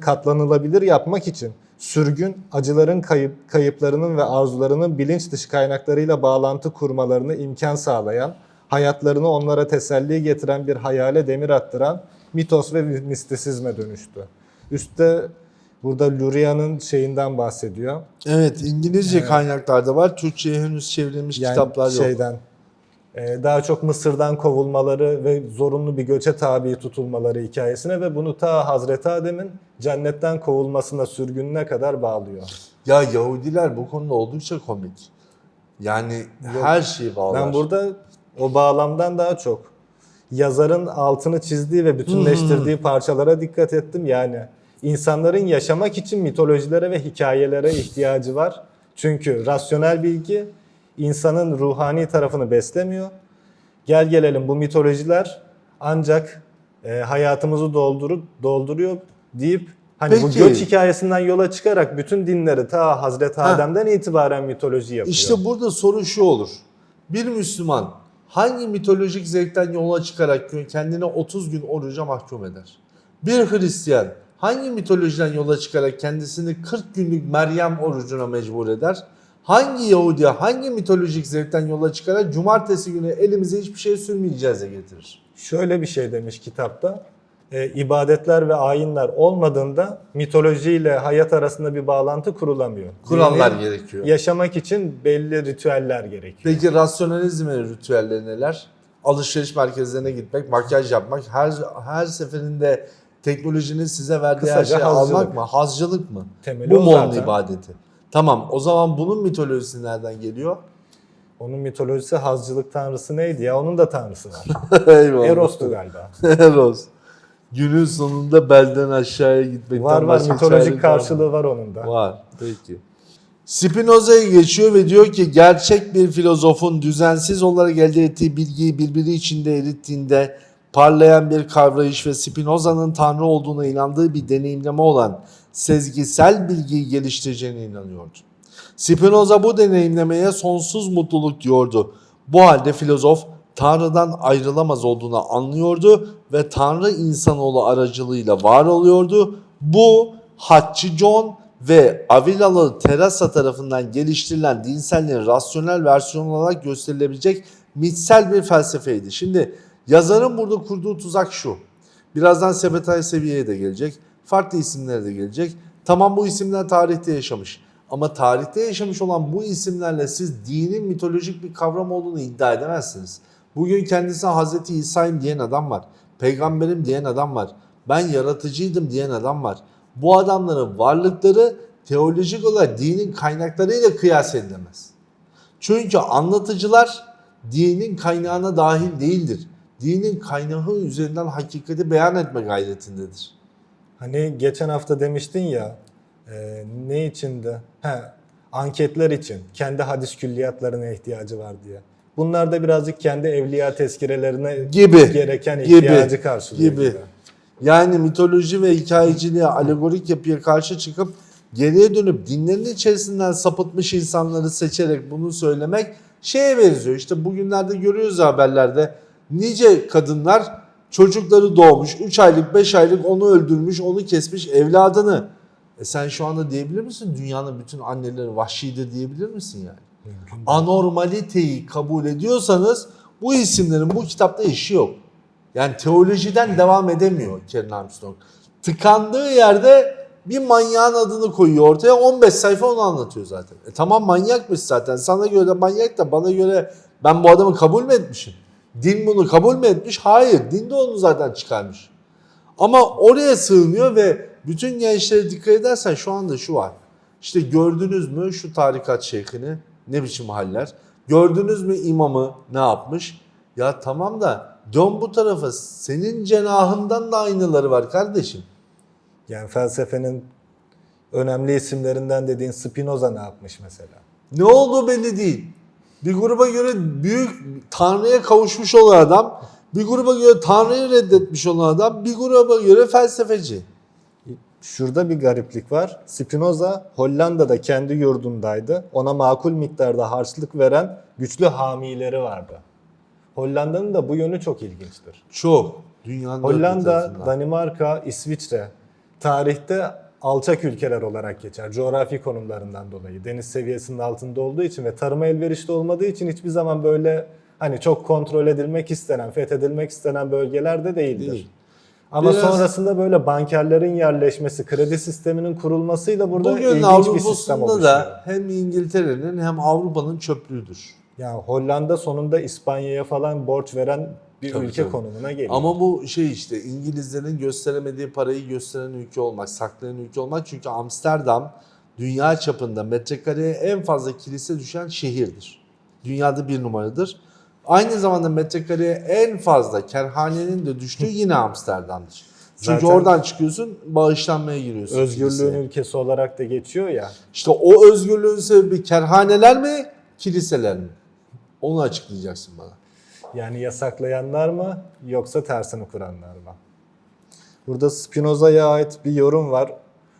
katlanılabilir yapmak için sürgün, acıların kayıp, kayıplarının ve arzularının bilinç dışı kaynaklarıyla bağlantı kurmalarını imkan sağlayan, hayatlarını onlara teselli getiren bir hayale demir attıran mitos ve mistisizme dönüştü. Üstte burada Luria'nın şeyinden bahsediyor. Evet İngilizce kaynaklarda var. Türkçe'ye henüz çevrilmiş Yani kitaplar yok. şeyden e, daha çok Mısır'dan kovulmaları ve zorunlu bir göçe tabi tutulmaları hikayesine ve bunu ta Hazreti Adem'in cennetten kovulmasına sürgününe kadar bağlıyor. Ya Yahudiler bu konuda oldukça komik. Yani her şeyi bağlar. Ben burada o bağlamdan daha çok yazarın altını çizdiği ve bütünleştirdiği parçalara dikkat ettim. Yani insanların yaşamak için mitolojilere ve hikayelere ihtiyacı var. Çünkü rasyonel bilgi insanın ruhani tarafını beslemiyor. Gel gelelim bu mitolojiler ancak e, hayatımızı doldurup dolduruyor deyip hani bu Peki. göç hikayesinden yola çıkarak bütün dinleri ta Hazreti Ha. Adem'den itibaren mitoloji yapıyor. İşte burada soru şu olur. Bir Müslüman hangi mitolojik zevkten yola çıkarak kendine 30 gün oruca mahkum eder? Bir Hristiyan hangi mitolojiden yola çıkarak kendisini 40 günlük Meryem orucuna mecbur eder? Hangi Yahudi hangi mitolojik zevkten yola çıkarak cumartesi günü elimize hiçbir şey sürmeyeceğize getirir? Şöyle bir şey demiş kitapta. E, ibadetler ve ayinler olmadığında mitolojiyle hayat arasında bir bağlantı kurulamıyor. Kurallar Dini gerekiyor. Yaşamak için belli ritüeller gerekiyor. Peki rasyonalizmin ritüelleri neler? Alışveriş merkezlerine gitmek, makyaj yapmak, her her seferinde teknolojinin size verdiği her Kısaca şeyi hazcılık. almak mı? Hazcılık mı? Temeli Bu mu onun ibadeti? Tamam o zaman bunun mitolojisi nereden geliyor? Onun mitolojisi hazcılık tanrısı neydi ya? Onun da tanrısı var. Eyvallah. Eros'tu galiba. Eros. Günün sonunda belden aşağıya gitmekten Var var mitolojik karşılığı var onun da. Var. Peki. Spinoza'ya geçiyor ve diyor ki gerçek bir filozofun düzensiz olarak elde ettiği bilgiyi birbiri içinde erittiğinde parlayan bir kavrayış ve Spinoza'nın Tanrı olduğuna inandığı bir deneyimleme olan sezgisel bilgiyi geliştireceğine inanıyordu. Spinoza bu deneyimlemeye sonsuz mutluluk diyordu. Bu halde filozof Tanrı'dan ayrılamaz olduğunu anlıyordu ve Tanrı insanoğlu aracılığıyla var oluyordu. Bu Haççı John ve Avilalı Terasa tarafından geliştirilen dinselliğin rasyonel versiyonu olarak gösterilebilecek mitsel bir felsefeydi. Şimdi yazarın burada kurduğu tuzak şu. Birazdan Sebetay Seviye'ye de gelecek. Farklı isimlere de gelecek. Tamam bu isimler tarihte yaşamış. Ama tarihte yaşamış olan bu isimlerle siz dinin mitolojik bir kavram olduğunu iddia edemezsiniz. Bugün kendisine Hazreti İsa'yım diyen adam var. Peygamberim diyen adam var. Ben yaratıcıydım diyen adam var. Bu adamların varlıkları teolojik olarak dinin kaynaklarıyla kıyas edilemez. Çünkü anlatıcılar dinin kaynağına dahil değildir. Dinin kaynağı üzerinden hakikati beyan etme gayretindedir. Hani geçen hafta demiştin ya e, ne içindi? He, anketler için kendi hadis külliyatlarına ihtiyacı var diye. Bunlar da birazcık kendi evliya tezkirelerine Gibi, gereken gibi, ihtiyacı karşılıyor gibi. gibi. Yani mitoloji ve hikayeciliğe, alegorik yapıya karşı çıkıp geriye dönüp dinlerin içerisinden sapıtmış insanları seçerek bunu söylemek şeye benziyor. İşte bugünlerde görüyoruz haberlerde nice kadınlar çocukları doğmuş 3 aylık 5 aylık onu öldürmüş onu kesmiş evladını. E sen şu anda diyebilir misin dünyanın bütün anneleri vahşidir diyebilir misin yani? Anormaliteyi kabul ediyorsanız Bu isimlerin bu kitapta işi yok. Yani teolojiden devam edemiyor Karen Armstrong. Tıkandığı yerde bir manyağın adını koyuyor ortaya 15 sayfa onu anlatıyor zaten. E tamam manyakmış zaten. Sana göre de manyak da bana göre ben bu adamı kabul mü etmişim? Din bunu kabul mü etmiş? Hayır. Din de onu zaten çıkarmış. Ama oraya sığınıyor ve bütün gençlere dikkat edersen şu anda şu var. İşte gördünüz mü şu tarikat şeyhini ne biçim haller? Gördünüz mü imamı ne yapmış? Ya tamam da dön bu tarafa senin cenahından da aynıları var kardeşim. Yani felsefenin önemli isimlerinden dediğin Spinoza ne yapmış mesela? Ne olduğu belli değil. Bir gruba göre büyük Tanrı'ya kavuşmuş olan adam, bir gruba göre Tanrı'yı reddetmiş olan adam, bir gruba göre felsefeci. Şurada bir gariplik var. Spinoza Hollanda'da kendi yurdundaydı. Ona makul miktarda harçlık veren güçlü hamileri vardı. Hollanda'nın da bu yönü çok ilginçtir. Çok. Dünyanın Hollanda. Danimarka, İsviçre tarihte alçak ülkeler olarak geçer. Coğrafi konumlarından dolayı. Deniz seviyesinin altında olduğu için ve tarıma elverişli olmadığı için hiçbir zaman böyle hani çok kontrol edilmek istenen, fethedilmek istenen bölgelerde değildir. Değil. Ama Biraz- sonrasında böyle bankerlerin yerleşmesi, kredi sisteminin kurulmasıyla burada Bugün ilginç bir sistem Avrupa'sında oluşuyor. da hem İngiltere'nin hem Avrupa'nın çöplüğüdür. Yani Hollanda sonunda İspanya'ya falan borç veren bir Tabii, ülke tabii. konumuna geliyor. Ama bu şey işte İngilizlerin gösteremediği parayı gösteren ülke olmak, saklayan ülke olmak. Çünkü Amsterdam dünya çapında metrekareye en fazla kilise düşen şehirdir. Dünyada bir numaradır. Aynı zamanda metrekareye en fazla kerhanenin de düştüğü yine Amsterdam'dır. Çünkü Zaten- oradan çıkıyorsun, bağışlanmaya giriyorsun. Özgürlüğün kiliseye. ülkesi olarak da geçiyor ya. İşte o özgürlüğün sebebi kerhaneler mi, kiliseler mi? Onu açıklayacaksın bana. Yani yasaklayanlar mı yoksa tersini kuranlar mı? Burada Spinoza'ya ait bir yorum var.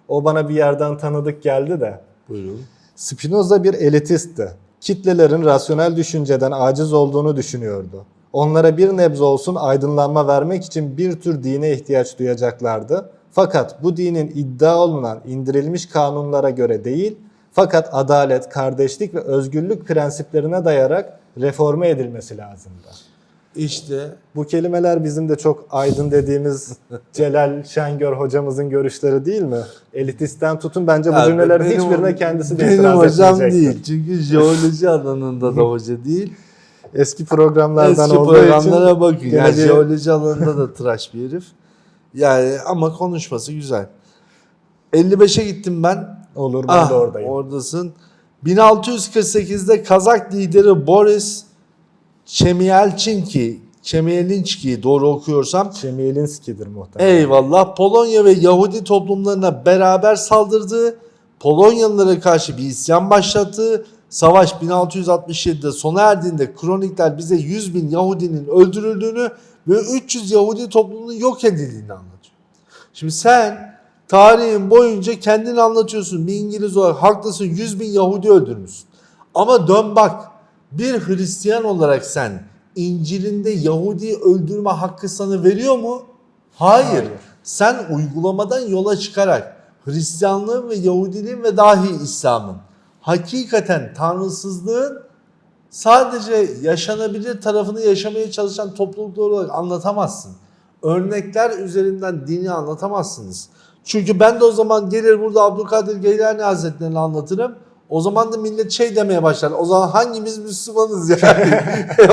O bana bir yerden tanıdık geldi de. Buyurun. Spinoza bir elitistti. Kitlelerin rasyonel düşünceden aciz olduğunu düşünüyordu. Onlara bir nebze olsun aydınlanma vermek için bir tür dine ihtiyaç duyacaklardı. Fakat bu dinin iddia olunan indirilmiş kanunlara göre değil, fakat adalet, kardeşlik ve özgürlük prensiplerine dayarak reforme edilmesi lazımdı. İşte Bu kelimeler bizim de çok aydın dediğimiz Celal Şengör hocamızın görüşleri değil mi? Elitistten tutun bence bu Ya cümlelerin benim- hiçbirine kendisi de Benim itiraz hocam etmeyecektir. değil. Çünkü jeoloji alanında da hoca değil. Eski programlardan Eski olduğu programlara için bakın. gene Yani jeoloji alanında da tıraş bir herif. Yani ama konuşması güzel. 55'e gittim ben. olur ben Ah, de oradayım. Oradasın. 1648'de Kazak lideri Boris Çemielçinki, Çemielinski doğru okuyorsam Çemielinski'dir muhtemelen. Eyvallah. Polonya ve Yahudi toplumlarına beraber saldırdığı, Polonyalılara karşı bir isyan başlattığı, savaş 1667'de sona erdiğinde kronikler bize 100 bin Yahudinin öldürüldüğünü ve 300 Yahudi toplumunun yok edildiğini anlatıyor. Şimdi sen tarihin boyunca kendini anlatıyorsun. Bir İngiliz olarak haklısın 100 bin Yahudi öldürmüşsün. Ama dön bak bir Hristiyan olarak sen İncil'inde Yahudi öldürme hakkı sana veriyor mu? Hayır. Hayır. Sen uygulamadan yola çıkarak Hristiyanlığın ve Yahudiliğin ve dahi İslam'ın hakikaten tanrısızlığın sadece yaşanabilir tarafını yaşamaya çalışan topluluklar olarak anlatamazsın. Örnekler üzerinden dini anlatamazsınız. Çünkü ben de o zaman gelir burada Abdülkadir Geylani Hazretleri'ni anlatırım. O zaman da millet şey demeye başlar. O zaman hangimiz Müslümanız yani?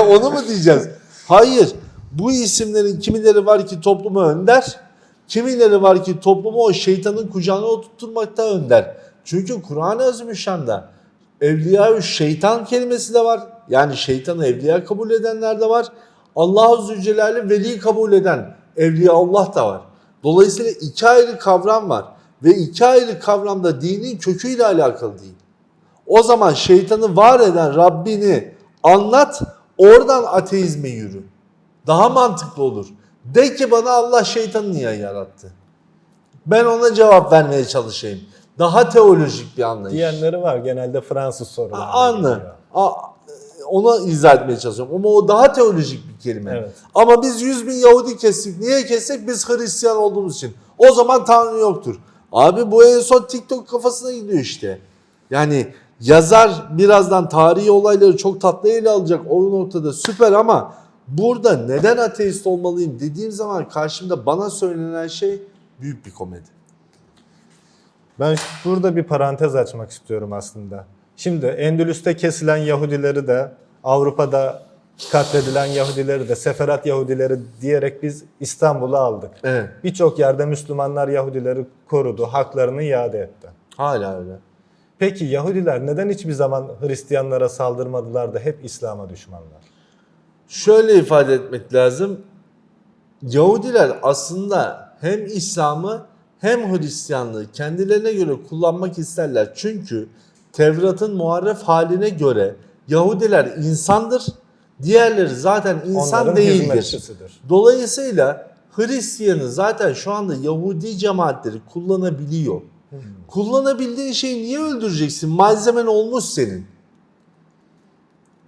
Onu mu diyeceğiz? Hayır. Bu isimlerin kimileri var ki topluma önder, kimileri var ki toplumu o şeytanın kucağına oturtmakta önder. Çünkü Kur'an-ı Azimüşşan'da evliya şeytan kelimesi de var. Yani şeytanı evliya kabul edenler de var. Allah-u Zülcelal'i veli kabul eden evliya Allah da var. Dolayısıyla iki ayrı kavram var. Ve iki ayrı kavramda dinin köküyle alakalı değil. O zaman şeytanı var eden Rabbini anlat, oradan ateizme yürü. Daha mantıklı olur. De ki bana Allah şeytanı niye yarattı? Ben ona cevap vermeye çalışayım. Daha teolojik bir anlayış. Diyenleri var genelde Fransız sorular. Anlı. Ona izah etmeye çalışıyorum. Ama o daha teolojik bir kelime. Evet. Ama biz 100 bin Yahudi kestik. Niye kestik? Biz Hristiyan olduğumuz için. O zaman Tanrı yoktur. Abi bu en son TikTok kafasına gidiyor işte. Yani yazar birazdan tarihi olayları çok tatlı ele alacak o noktada süper ama burada neden ateist olmalıyım dediğim zaman karşımda bana söylenen şey büyük bir komedi. Ben burada bir parantez açmak istiyorum aslında. Şimdi Endülüs'te kesilen Yahudileri de Avrupa'da katledilen Yahudileri de Seferat Yahudileri diyerek biz İstanbul'a aldık. Evet. Birçok yerde Müslümanlar Yahudileri korudu, haklarını iade etti. Hala öyle. Peki Yahudiler neden hiçbir zaman Hristiyanlara saldırmadılar da hep İslam'a düşmanlar? Şöyle ifade etmek lazım. Yahudiler aslında hem İslam'ı hem Hristiyanlığı kendilerine göre kullanmak isterler. Çünkü Tevrat'ın muharref haline göre Yahudiler insandır. Diğerleri zaten insan Onların değildir. Dolayısıyla Hristiyanı zaten şu anda Yahudi cemaatleri kullanabiliyor. Kullanabildiğin şeyi niye öldüreceksin? Malzemen olmuş senin.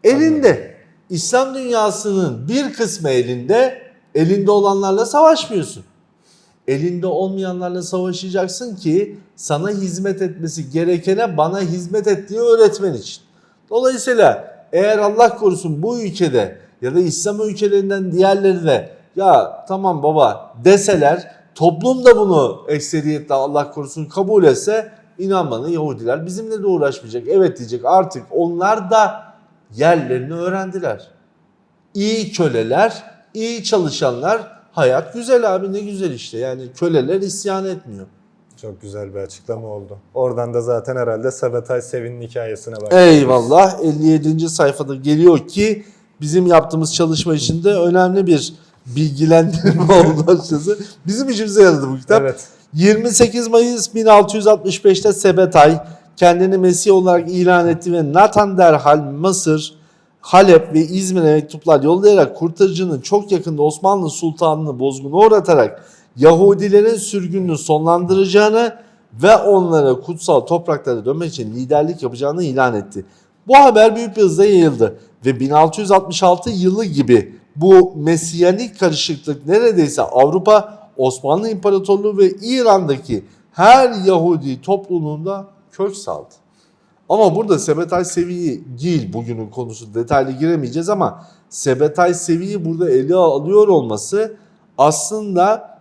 Elinde. İslam dünyasının bir kısmı elinde. Elinde olanlarla savaşmıyorsun. Elinde olmayanlarla savaşacaksın ki sana hizmet etmesi gerekene bana hizmet ettiği öğretmen için. Dolayısıyla eğer Allah korusun bu ülkede ya da İslam ülkelerinden diğerlerine ya tamam baba deseler toplum da bunu ekseriyetle Allah korusun kabul etse inan bana Yahudiler bizimle de uğraşmayacak. Evet diyecek artık onlar da yerlerini öğrendiler. İyi köleler, iyi çalışanlar hayat güzel abi ne güzel işte yani köleler isyan etmiyor. Çok güzel bir açıklama oldu. Oradan da zaten herhalde Sabatay Sevin'in hikayesine bak. Eyvallah 57. sayfada geliyor ki bizim yaptığımız çalışma içinde önemli bir bilgilendirme oldu açıkçası. Bizim işimize yaradı bu kitap. Evet. 28 Mayıs 1665'te Sebetay kendini Mesih olarak ilan etti ve Nathan derhal Mısır, Halep ve İzmir'e mektuplar yollayarak kurtarıcının çok yakında Osmanlı Sultanı'nı bozguna uğratarak Yahudilerin sürgününü sonlandıracağını ve onlara kutsal topraklara dönmek için liderlik yapacağını ilan etti. Bu haber büyük bir hızla yayıldı ve 1666 yılı gibi bu mesiyanik karışıklık neredeyse Avrupa, Osmanlı İmparatorluğu ve İran'daki her Yahudi topluluğunda kök saldı. Ama burada Sebetay Sevi'yi değil bugünün konusu detaylı giremeyeceğiz ama Sebetay Sevi'yi burada ele alıyor olması aslında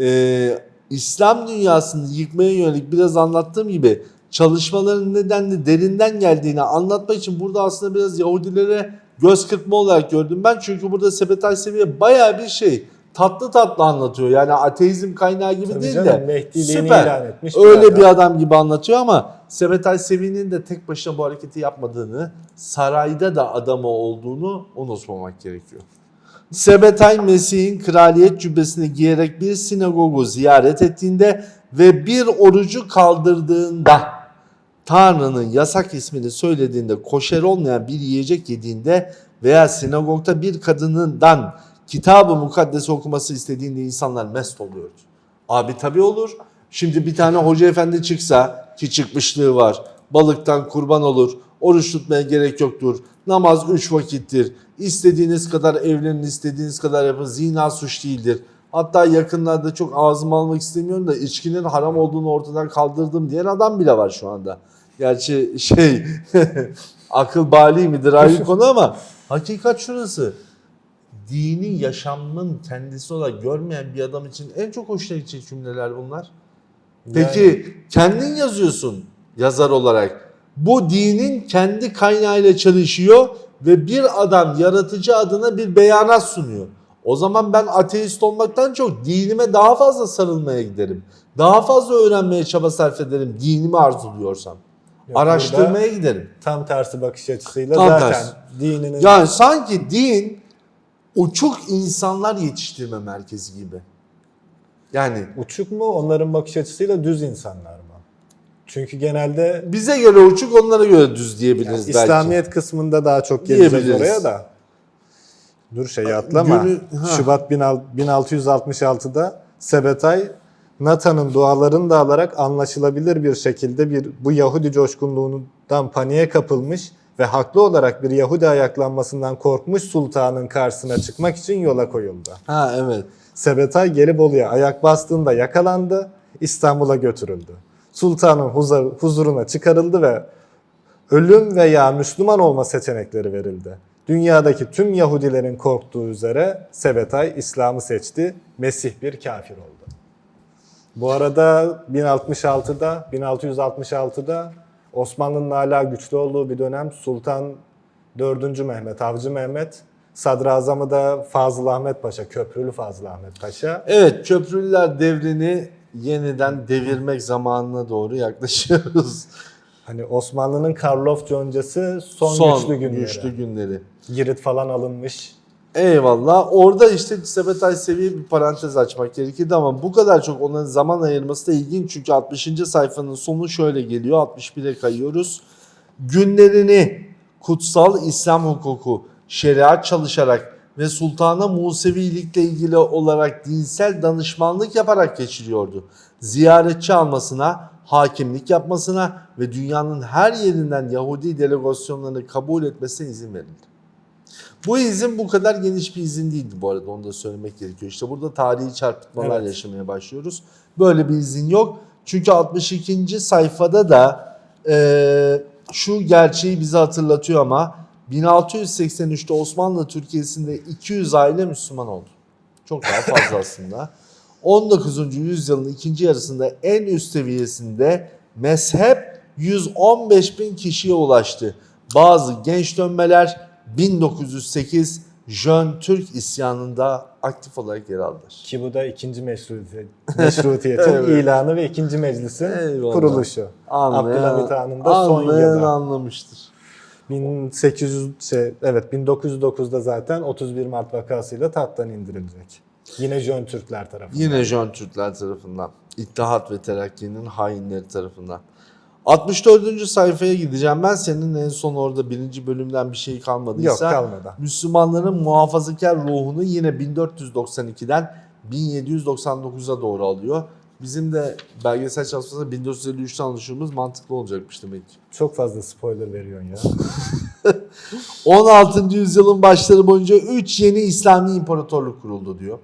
e, İslam dünyasını yıkmaya yönelik biraz anlattığım gibi çalışmaların nedenli derinden geldiğini anlatmak için burada aslında biraz Yahudilere göz kırpma olarak gördüm ben. Çünkü burada Sebetay Seviye baya bir şey tatlı tatlı anlatıyor. Yani ateizm kaynağı gibi Tabii değil canım, de süper. ilan etmiş Öyle bir bir adam. adam gibi anlatıyor ama Sebetay Sevi'nin de tek başına bu hareketi yapmadığını, sarayda da adamı olduğunu unutmamak gerekiyor. Sebetay Mesih'in kraliyet cübbesini giyerek bir sinagogu ziyaret ettiğinde ve bir orucu kaldırdığında Tanrı'nın yasak ismini söylediğinde koşer olmayan bir yiyecek yediğinde veya sinagogda bir kadınından kitabı mukaddes okuması istediğinde insanlar mest oluyordu. Abi tabii olur. Şimdi bir tane hoca efendi çıksa ki çıkmışlığı var. Balıktan kurban olur. Oruç tutmaya gerek yoktur. Namaz üç vakittir. İstediğiniz kadar evlenin, istediğiniz kadar yapın. Zina suç değildir. Hatta yakınlarda çok ağzıma almak istemiyorum da içkinin haram olduğunu ortadan kaldırdım diyen adam bile var şu anda. Gerçi şey akıl bali midir ayrı konu ama hakikat şurası. Dini yaşamın kendisi olarak görmeyen bir adam için en çok hoşuna gidecek cümleler bunlar. Peki kendin yazıyorsun yazar olarak. Bu dinin kendi kaynağıyla çalışıyor ve bir adam yaratıcı adına bir beyanat sunuyor. O zaman ben ateist olmaktan çok dinime daha fazla sarılmaya giderim. Daha fazla öğrenmeye çaba sarf ederim dinimi arzuluyorsam. Yok, Araştırmaya giderim. Tam tersi bakış açısıyla Tam zaten tersi. dininin Yani sanki din uçuk insanlar yetiştirme merkezi gibi. Yani uçuk mu onların bakış açısıyla düz insanlar mı? Çünkü genelde bize göre uçuk onlara göre düz diyebiliriz belki. İslamiyet kısmında daha çok geleceğiz oraya da. Dur şey atlama. Günü- ha. Şubat 1666'da Sebetay Nathan'ın dualarını da alarak anlaşılabilir bir şekilde bir bu Yahudi coşkunluğundan paniğe kapılmış ve haklı olarak bir Yahudi ayaklanmasından korkmuş sultanın karşısına çıkmak için yola koyuldu. Ha evet. Sebetay Gelibolu'ya ayak bastığında yakalandı, İstanbul'a götürüldü. Sultanın huzur- huzuruna çıkarıldı ve ölüm veya Müslüman olma seçenekleri verildi. Dünyadaki tüm Yahudilerin korktuğu üzere Sebetay İslam'ı seçti. Mesih bir kafir oldu. Bu arada 1066'da, 1666'da Osmanlı'nın hala güçlü olduğu bir dönem Sultan 4. Mehmet, Avcı Mehmet, Sadrazamı da Fazıl Ahmet Paşa, Köprülü Fazıl Ahmet Paşa. Evet köprülüler devrini yeniden devirmek zamanına doğru yaklaşıyoruz. Hani Osmanlı'nın Karlofça öncesi son, güçlü günleri. güçlü günleri. Girit falan alınmış. Eyvallah. Orada işte Sebetay seviye bir parantez açmak gerekirdi ama bu kadar çok onların zaman ayırması da ilginç. Çünkü 60. sayfanın sonu şöyle geliyor. 61'e kayıyoruz. Günlerini kutsal İslam hukuku, şeriat çalışarak ve Sultana Musevilikle ilgili olarak dinsel danışmanlık yaparak geçiriyordu. Ziyaretçi almasına, hakimlik yapmasına ve dünyanın her yerinden Yahudi delegasyonlarını kabul etmesine izin verildi. Bu izin bu kadar geniş bir izin değildi bu arada onu da söylemek gerekiyor. İşte burada tarihi çarpıtmalar Evet. yaşamaya başlıyoruz. Böyle bir izin yok. Çünkü 62. sayfada da eee, şu gerçeği bize hatırlatıyor ama 1683'te Osmanlı Türkiye'sinde 200 aile Müslüman oldu. Çok daha fazla aslında. 19. yüzyılın ikinci yarısında en üst seviyesinde mezhep 115 bin kişiye ulaştı. Bazı genç dönmeler 1908 Jön Türk isyanında aktif olarak yer aldılar. Ki bu da ikinci meşrutiyet, meşrutiyetin Evet. ilanı ve ikinci meclisin Eyvallah. kuruluşu. Abdülhamit Han'ın da son anlayan yılı. anlamıştır. 1800 şey, evet 1909'da zaten 31 Mart vakasıyla tahttan indirilecek. Yine Jön Türkler tarafından. Yine Jön Türkler tarafından. İttihat ve Terakki'nin hainleri tarafından. 64. sayfaya gideceğim ben. Senin en son orada birinci bölümden bir şey kalmadıysa. Yok kalmadı. Müslümanların muhafazakar ruhunu yine 1492'den 1799'a doğru alıyor. Bizim de belgesel çalışmasında 1453'ten alışımız mantıklı olacakmış demek ki. Çok fazla spoiler veriyorsun ya. 16. yüzyılın başları boyunca 3 yeni İslami imparatorluk kuruldu diyor.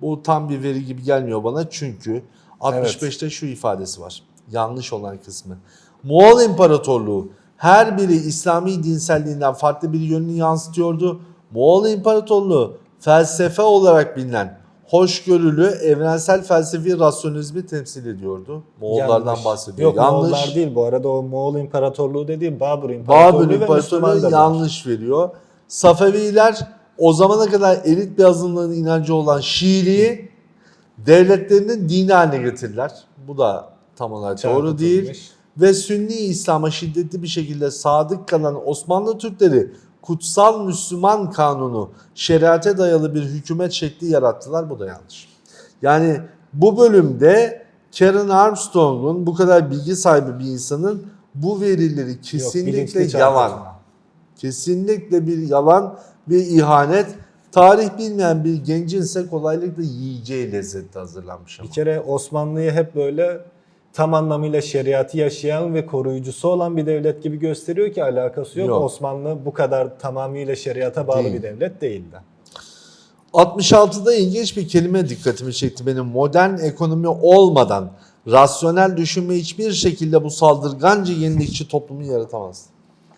Bu tam bir veri gibi gelmiyor bana çünkü 65'te şu ifadesi var. Yanlış olan kısmı. Moğol İmparatorluğu her biri İslami dinselliğinden farklı bir yönünü yansıtıyordu. Moğol İmparatorluğu felsefe olarak bilinen hoşgörülü evrensel felsefi rasyonizmi temsil ediyordu. Moğollardan Yanlış. bahsediyor. Yok Yanlış. Moğollar değil bu arada o Moğol İmparatorluğu dediğim Babur İmparatorluğu Müslüman İmparatorluğu yanlış veriyor. Safeviler o zamana kadar elit bir azınlığın inancı olan Şiiliği devletlerinin dini haline getirdiler. Bu da tam olarak doğru değil. Ve Sünni İslam'a şiddetli bir şekilde sadık kalan Osmanlı Türkleri kutsal Müslüman kanunu, şeriate dayalı bir hükümet şekli yarattılar. Bu da yanlış. Yani bu bölümde Karen Armstrong'un bu kadar bilgi sahibi bir insanın bu verileri Yok, kesinlikle bilinçli yalan. Kesinlikle bir yalan ve ihanet. Tarih bilmeyen bir gencin ise kolaylıkla yiyeceği lezzette hazırlanmış ama. Bir kere Osmanlı'yı hep böyle tam anlamıyla şeriatı yaşayan ve koruyucusu olan bir devlet gibi gösteriyor ki alakası yok. Yok. Osmanlı bu kadar tamamıyla şeriata bağlı Değil. bir devlet değildi. 66'da ilginç bir kelime dikkatimi çekti benim. Modern ekonomi olmadan rasyonel düşünme hiçbir şekilde bu saldırganca yenilikçi toplumu yaratamaz.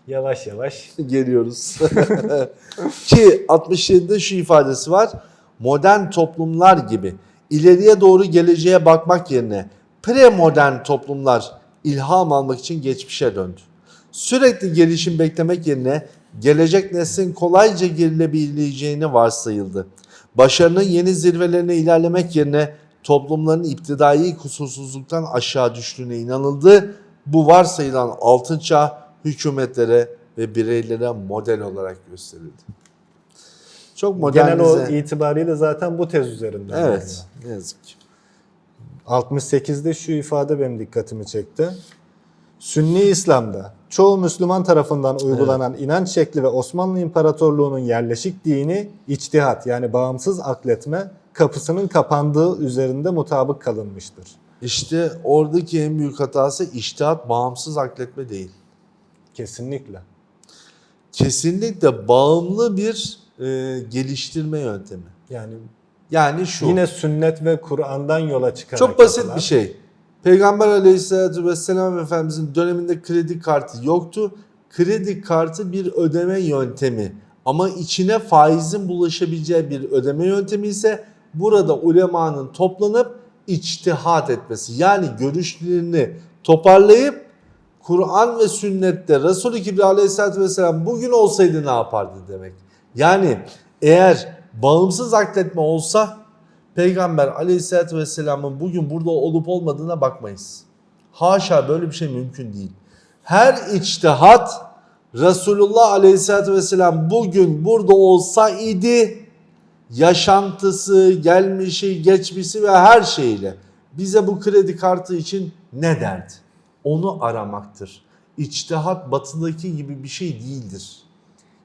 Yavaş yavaş Geliyoruz. Ki 67'de şu ifadesi var. Modern toplumlar gibi ileriye doğru geleceğe bakmak yerine premodern toplumlar ilham almak için geçmişe döndü. Sürekli gelişim beklemek yerine gelecek neslin kolayca gerilebileceğini varsayıldı. Başarının yeni zirvelerine ilerlemek yerine toplumların iptidai kusursuzluktan aşağı düştüğüne inanıldı. Bu varsayılan altın çağ hükümetlere ve bireylere model olarak gösterildi. Çok genel o modernize. itibariyle zaten bu tez üzerinden. Evet, ne yazık ki. 68'de şu ifade benim dikkatimi çekti. Sünni İslam'da çoğu Müslüman tarafından uygulanan inanç şekli ve Osmanlı İmparatorluğu'nun yerleşik dini içtihat yani bağımsız akletme kapısının kapandığı üzerinde mutabık kalınmıştır. İşte oradaki en büyük hatası iştihat bağımsız akletme değil. Kesinlikle. Kesinlikle bağımlı bir e, geliştirme yöntemi. Yani Yani şu. yine sünnet ve Kur'an'dan yola çıkarak Çok basit yapılan- bir şey. Peygamber aleyhissalatü vesselam Efendimizin döneminde kredi kartı yoktu. kredi kartı bir ödeme yöntemi ama içine faizin bulaşabileceği bir ödeme yöntemi ise burada ulemanın toplanıp içtihat etmesi. Yani görüşlerini toparlayıp Kur'an ve sünnette Resul-i Kibri aleyhissalatü vesselam bugün olsaydı ne yapardı demek. Yani eğer bağımsız akletme olsa Peygamber aleyhissalatü vesselamın bugün burada olup olmadığına bakmayız. Haşa böyle bir şey mümkün değil. Her içtihat Resulullah aleyhissalatü vesselam bugün burada olsaydı yaşantısı, gelmişi, geçmişi ve her şeyle bize bu kredi kartı için ne derdi? Onu aramaktır. İçtihat batıdaki gibi bir şey değildir.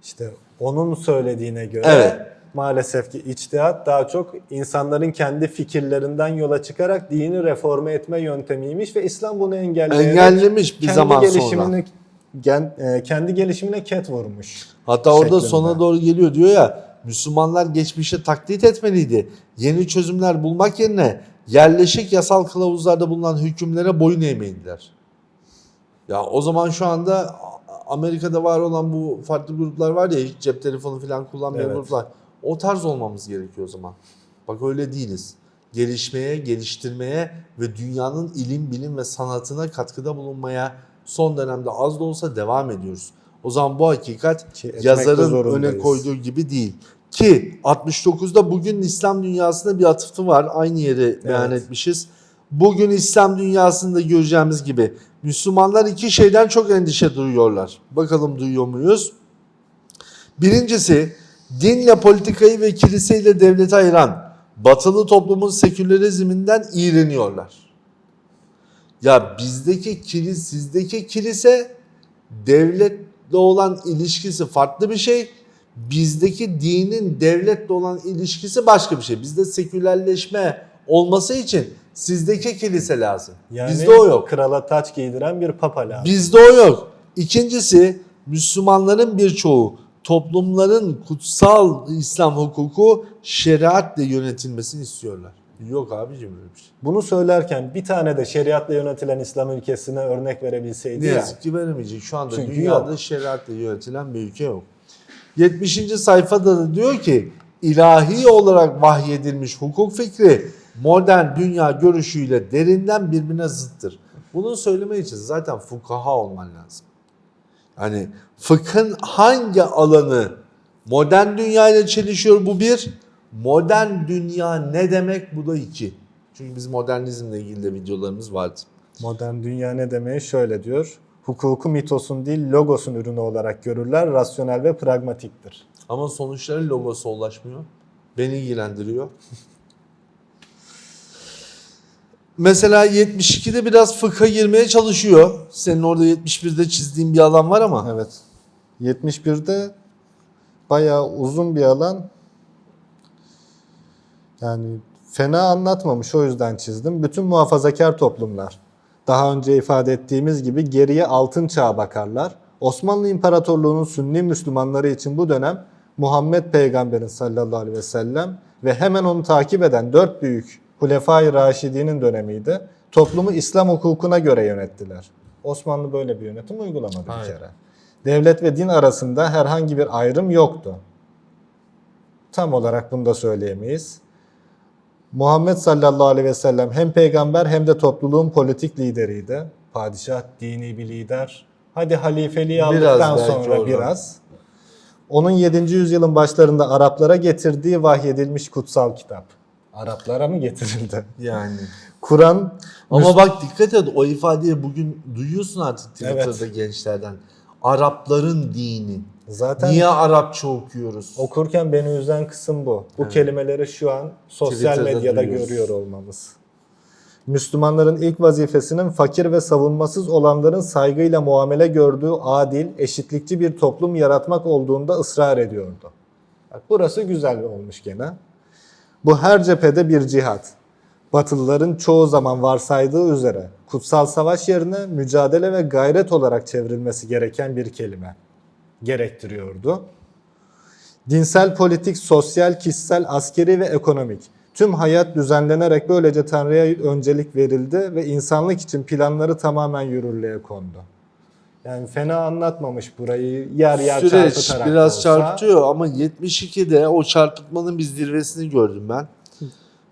İşte onun söylediğine göre Evet. Maalesef ki içtihat daha çok insanların kendi fikirlerinden yola çıkarak dini reforme etme yöntemiymiş ve İslam bunu engelleyerek Engellemiş bir zaman sonra. gen- e, kendi gelişimine ket vurmuş. Hatta orada şeklinde. sona doğru geliyor diyor ya Müslümanlar geçmişe taklit etmeliydi. Yeni çözümler bulmak yerine yerleşik yasal kılavuzlarda bulunan hükümlere boyun eğmeliler. Ya o zaman şu anda Amerika'da var olan bu farklı gruplar var ya hiç cep telefonu falan kullanmayan Evet. gruplar. O tarz olmamız gerekiyor o zaman. Bak öyle değiliz. Gelişmeye, geliştirmeye ve dünyanın ilim, bilim ve sanatına katkıda bulunmaya son dönemde az da olsa devam ediyoruz. O zaman bu hakikat Ki yazarın öne koyduğu gibi değil. Ki 69'da bugün İslam dünyasında bir atıfı var. Aynı yeri beyan Evet. etmişiz. Bugün İslam dünyasında göreceğimiz gibi Müslümanlar iki şeyden çok endişe duyuyorlar. Bakalım duyuyor muyuz? Birincisi dinle politikayı ve kiliseyle devleti ayıran batılı toplumun sekülerizminden iğreniyorlar. Ya bizdeki kilis, sizdeki kilise devletle olan ilişkisi farklı bir şey. Bizdeki dinin devletle olan ilişkisi başka bir şey. Bizde sekülerleşme olması için sizdeki kilise lazım. Yani Bizde o yok. krala taç giydiren bir papa lazım. Bizde o yok. İkincisi Müslümanların birçoğu toplumların kutsal İslam hukuku şeriatle yönetilmesini istiyorlar. Yok abicim öyle bir şey. Bunu söylerken bir tane de şeriatla yönetilen İslam ülkesine örnek verebilseydi Ne ya. yazık ki veremeyecek. Şu anda Çünkü dünyada yok. şeriatla yönetilen bir ülke yok. 70. sayfada da diyor ki ilahi olarak vahyedilmiş hukuk fikri modern dünya görüşüyle derinden birbirine zıttır. Bunu söylemek için zaten fukaha olman lazım. Yani fıkhın hangi alanı modern dünya ile çelişiyor bu bir. Modern dünya ne demek bu da iki. Çünkü biz modernizmle ilgili de videolarımız vardı. Modern dünya ne demeyi şöyle diyor. Hukuku mitosun değil logosun ürünü olarak görürler. Rasyonel ve pragmatiktir. Ama sonuçları logosu ulaşmıyor. Beni ilgilendiriyor. Mesela 72'de biraz fıkha girmeye çalışıyor. Senin orada 71'de çizdiğin bir alan var ama. Evet. 71'de bayağı uzun bir alan. Yani fena anlatmamış o yüzden çizdim. Bütün muhafazakar toplumlar. Daha önce ifade ettiğimiz gibi geriye altın çağa bakarlar. Osmanlı İmparatorluğu'nun Sünni Müslümanları için bu dönem Muhammed Peygamber'in sallallahu aleyhi ve sellem ve hemen onu takip eden dört büyük Hulefai Raşidi'nin dönemiydi. Toplumu İslam hukukuna göre yönettiler. Osmanlı böyle bir yönetim uygulamadı bir Hayır. kere. Devlet ve din arasında herhangi bir ayrım yoktu. Tam olarak bunu da söyleyemeyiz. Muhammed sallallahu aleyhi ve sellem hem peygamber hem de topluluğun politik lideriydi. Padişah dini bir lider. Hadi halifeliği Biraz aldıktan belki sonra oradan. biraz. Onun 7. yüzyılın başlarında Araplara getirdiği vahyedilmiş kutsal kitap. Araplara mı getirildi? Yani. Kur'an Ama bak dikkat et o ifadeyi bugün duyuyorsun artık Twitter'da gençlerden. Arapların dini. zaten Niye Arapça okuyoruz? Okurken beni üzen kısım bu. Bu kelimeleri şu an sosyal Twitter'da medyada duyuyoruz. görüyor olmamız. Müslümanların ilk vazifesinin fakir ve savunmasız olanların saygıyla muamele gördüğü adil, eşitlikçi bir toplum yaratmak olduğunda ısrar ediyordu. Bak burası güzel olmuş gene. Bu her cephede bir cihat. Batılıların çoğu zaman varsaydığı üzere kutsal savaş yerine mücadele ve gayret olarak çevrilmesi gereken bir kelime gerektiriyordu. Dinsel, politik, sosyal, kişisel, askeri ve ekonomik tüm hayat düzenlenerek böylece Tanrı'ya öncelik verildi ve insanlık için planları tamamen yürürlüğe kondu. Yani fena anlatmamış burayı yer yer Süreç çarpıtarak biraz olsa. çarpıtıyor ama 72'de o çarpıtmanın bir zirvesini gördüm ben.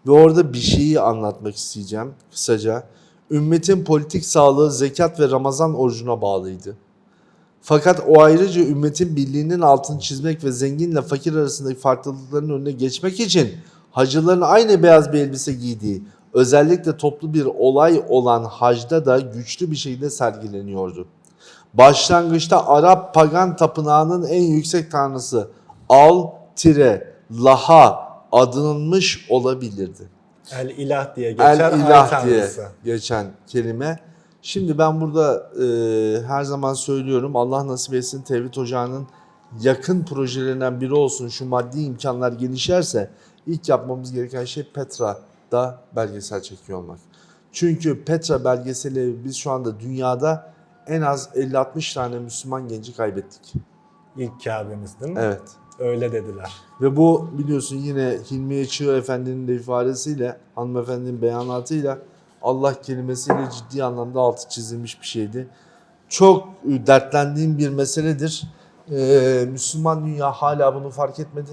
Ve orada bir şeyi anlatmak isteyeceğim kısaca. Ümmetin politik sağlığı zekat ve Ramazan orucuna bağlıydı. Fakat o ayrıca ümmetin birliğinin altını çizmek ve zenginle fakir arasındaki farklılıkların önüne geçmek için hacıların aynı beyaz bir elbise giydiği, özellikle toplu bir olay olan hacda da güçlü bir şekilde sergileniyordu. Başlangıçta Arap pagan tapınağının en yüksek tanrısı Al-Laha adınılmış olabilirdi. El ilah diye geçer. El ilah diye tanrısı. geçen kelime. Şimdi ben burada e, her zaman söylüyorum Allah nasip etsin Tevhid Ocağı'nın yakın projelerinden biri olsun şu maddi imkanlar gelişerse ilk yapmamız gereken şey Petra'da belgesel çekiyor olmak. Çünkü Petra belgeseli biz şu anda dünyada en az 50-60 tane Müslüman genci kaybettik. İlk Kabe'miz değil mi? Evet. Öyle dediler. Ve bu biliyorsun yine Hilmiye Çığ Efendi'nin de ifadesiyle, hanımefendinin beyanatıyla Allah kelimesiyle ciddi anlamda altı çizilmiş bir şeydi. Çok e, dertlendiğim bir meseledir. Ee, Müslüman dünya hala bunu fark etmedi.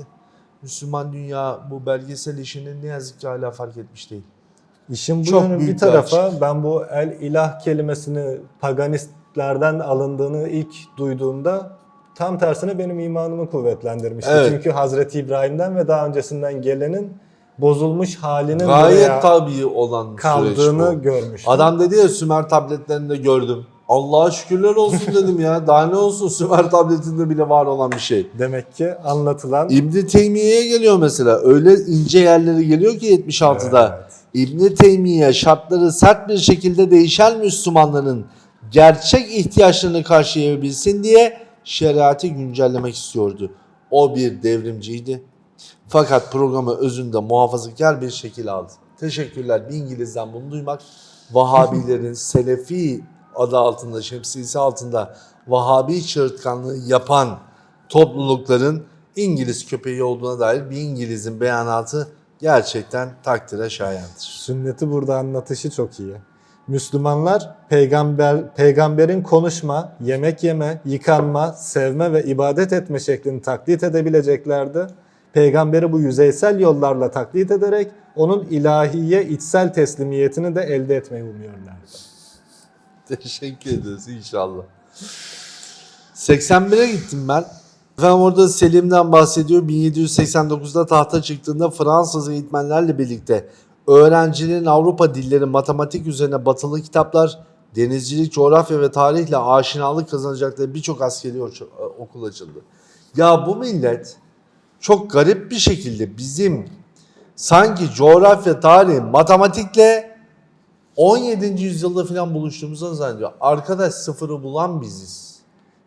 Müslüman dünya bu belgesel işini ne yazık ki hala fark etmiş değil. İşin bu Çok yönü büyük bir bir tarafa ben bu el ilah kelimesini paganistlerden alındığını ilk duyduğumda tam tersine benim imanımı kuvvetlendirmişti. Evet. Çünkü Hazreti İbrahim'den ve daha öncesinden gelenin bozulmuş halinin Gayet tabii olan kaldığını bu. görmüştüm. Adam dedi ya Sümer tabletlerinde gördüm. Allah'a şükürler olsun dedim ya. Daha ne olsun Sümer tabletinde bile var olan bir şey. Demek ki anlatılan İbn Teymiye'ye geliyor mesela. Öyle ince yerleri geliyor ki 76'da. Evet. İbn Teymiye şartları sert bir şekilde değişen Müslümanların gerçek ihtiyaçlarını karşılayabilsin diye şeriatı güncellemek istiyordu. O bir devrimciydi. Fakat programı özünde muhafazakar bir şekil aldı. Teşekkürler bir İngiliz'den bunu duymak. Vahabilerin Selefi adı altında, şemsiyesi altında Vahabi çığırtkanlığı yapan toplulukların İngiliz köpeği olduğuna dair bir İngiliz'in beyanatı gerçekten takdire şayandır. sünneti burada anlatışı çok iyi. Müslümanlar peygamber peygamberin konuşma, yemek yeme, yıkanma, sevme ve ibadet etme şeklini taklit edebileceklerdi. Peygamberi bu yüzeysel yollarla taklit ederek onun ilahiye içsel teslimiyetini de elde etmeyi umuyorlardı. Teşekkür ederiz inşallah. 81'e gittim ben. Efendim orada Selim'den bahsediyor. 1789'da tahta çıktığında Fransız eğitmenlerle birlikte öğrencilerin Avrupa dilleri, matematik üzerine batılı kitaplar, denizcilik, coğrafya ve tarihle aşinalık kazanacakları birçok askeri oç- okul açıldı. Ya bu millet çok garip bir şekilde bizim sanki coğrafya, tarih, matematikle 17. yüzyılda falan buluştuğumuzu zannediyor. Arkadaş sıfırı bulan biziz.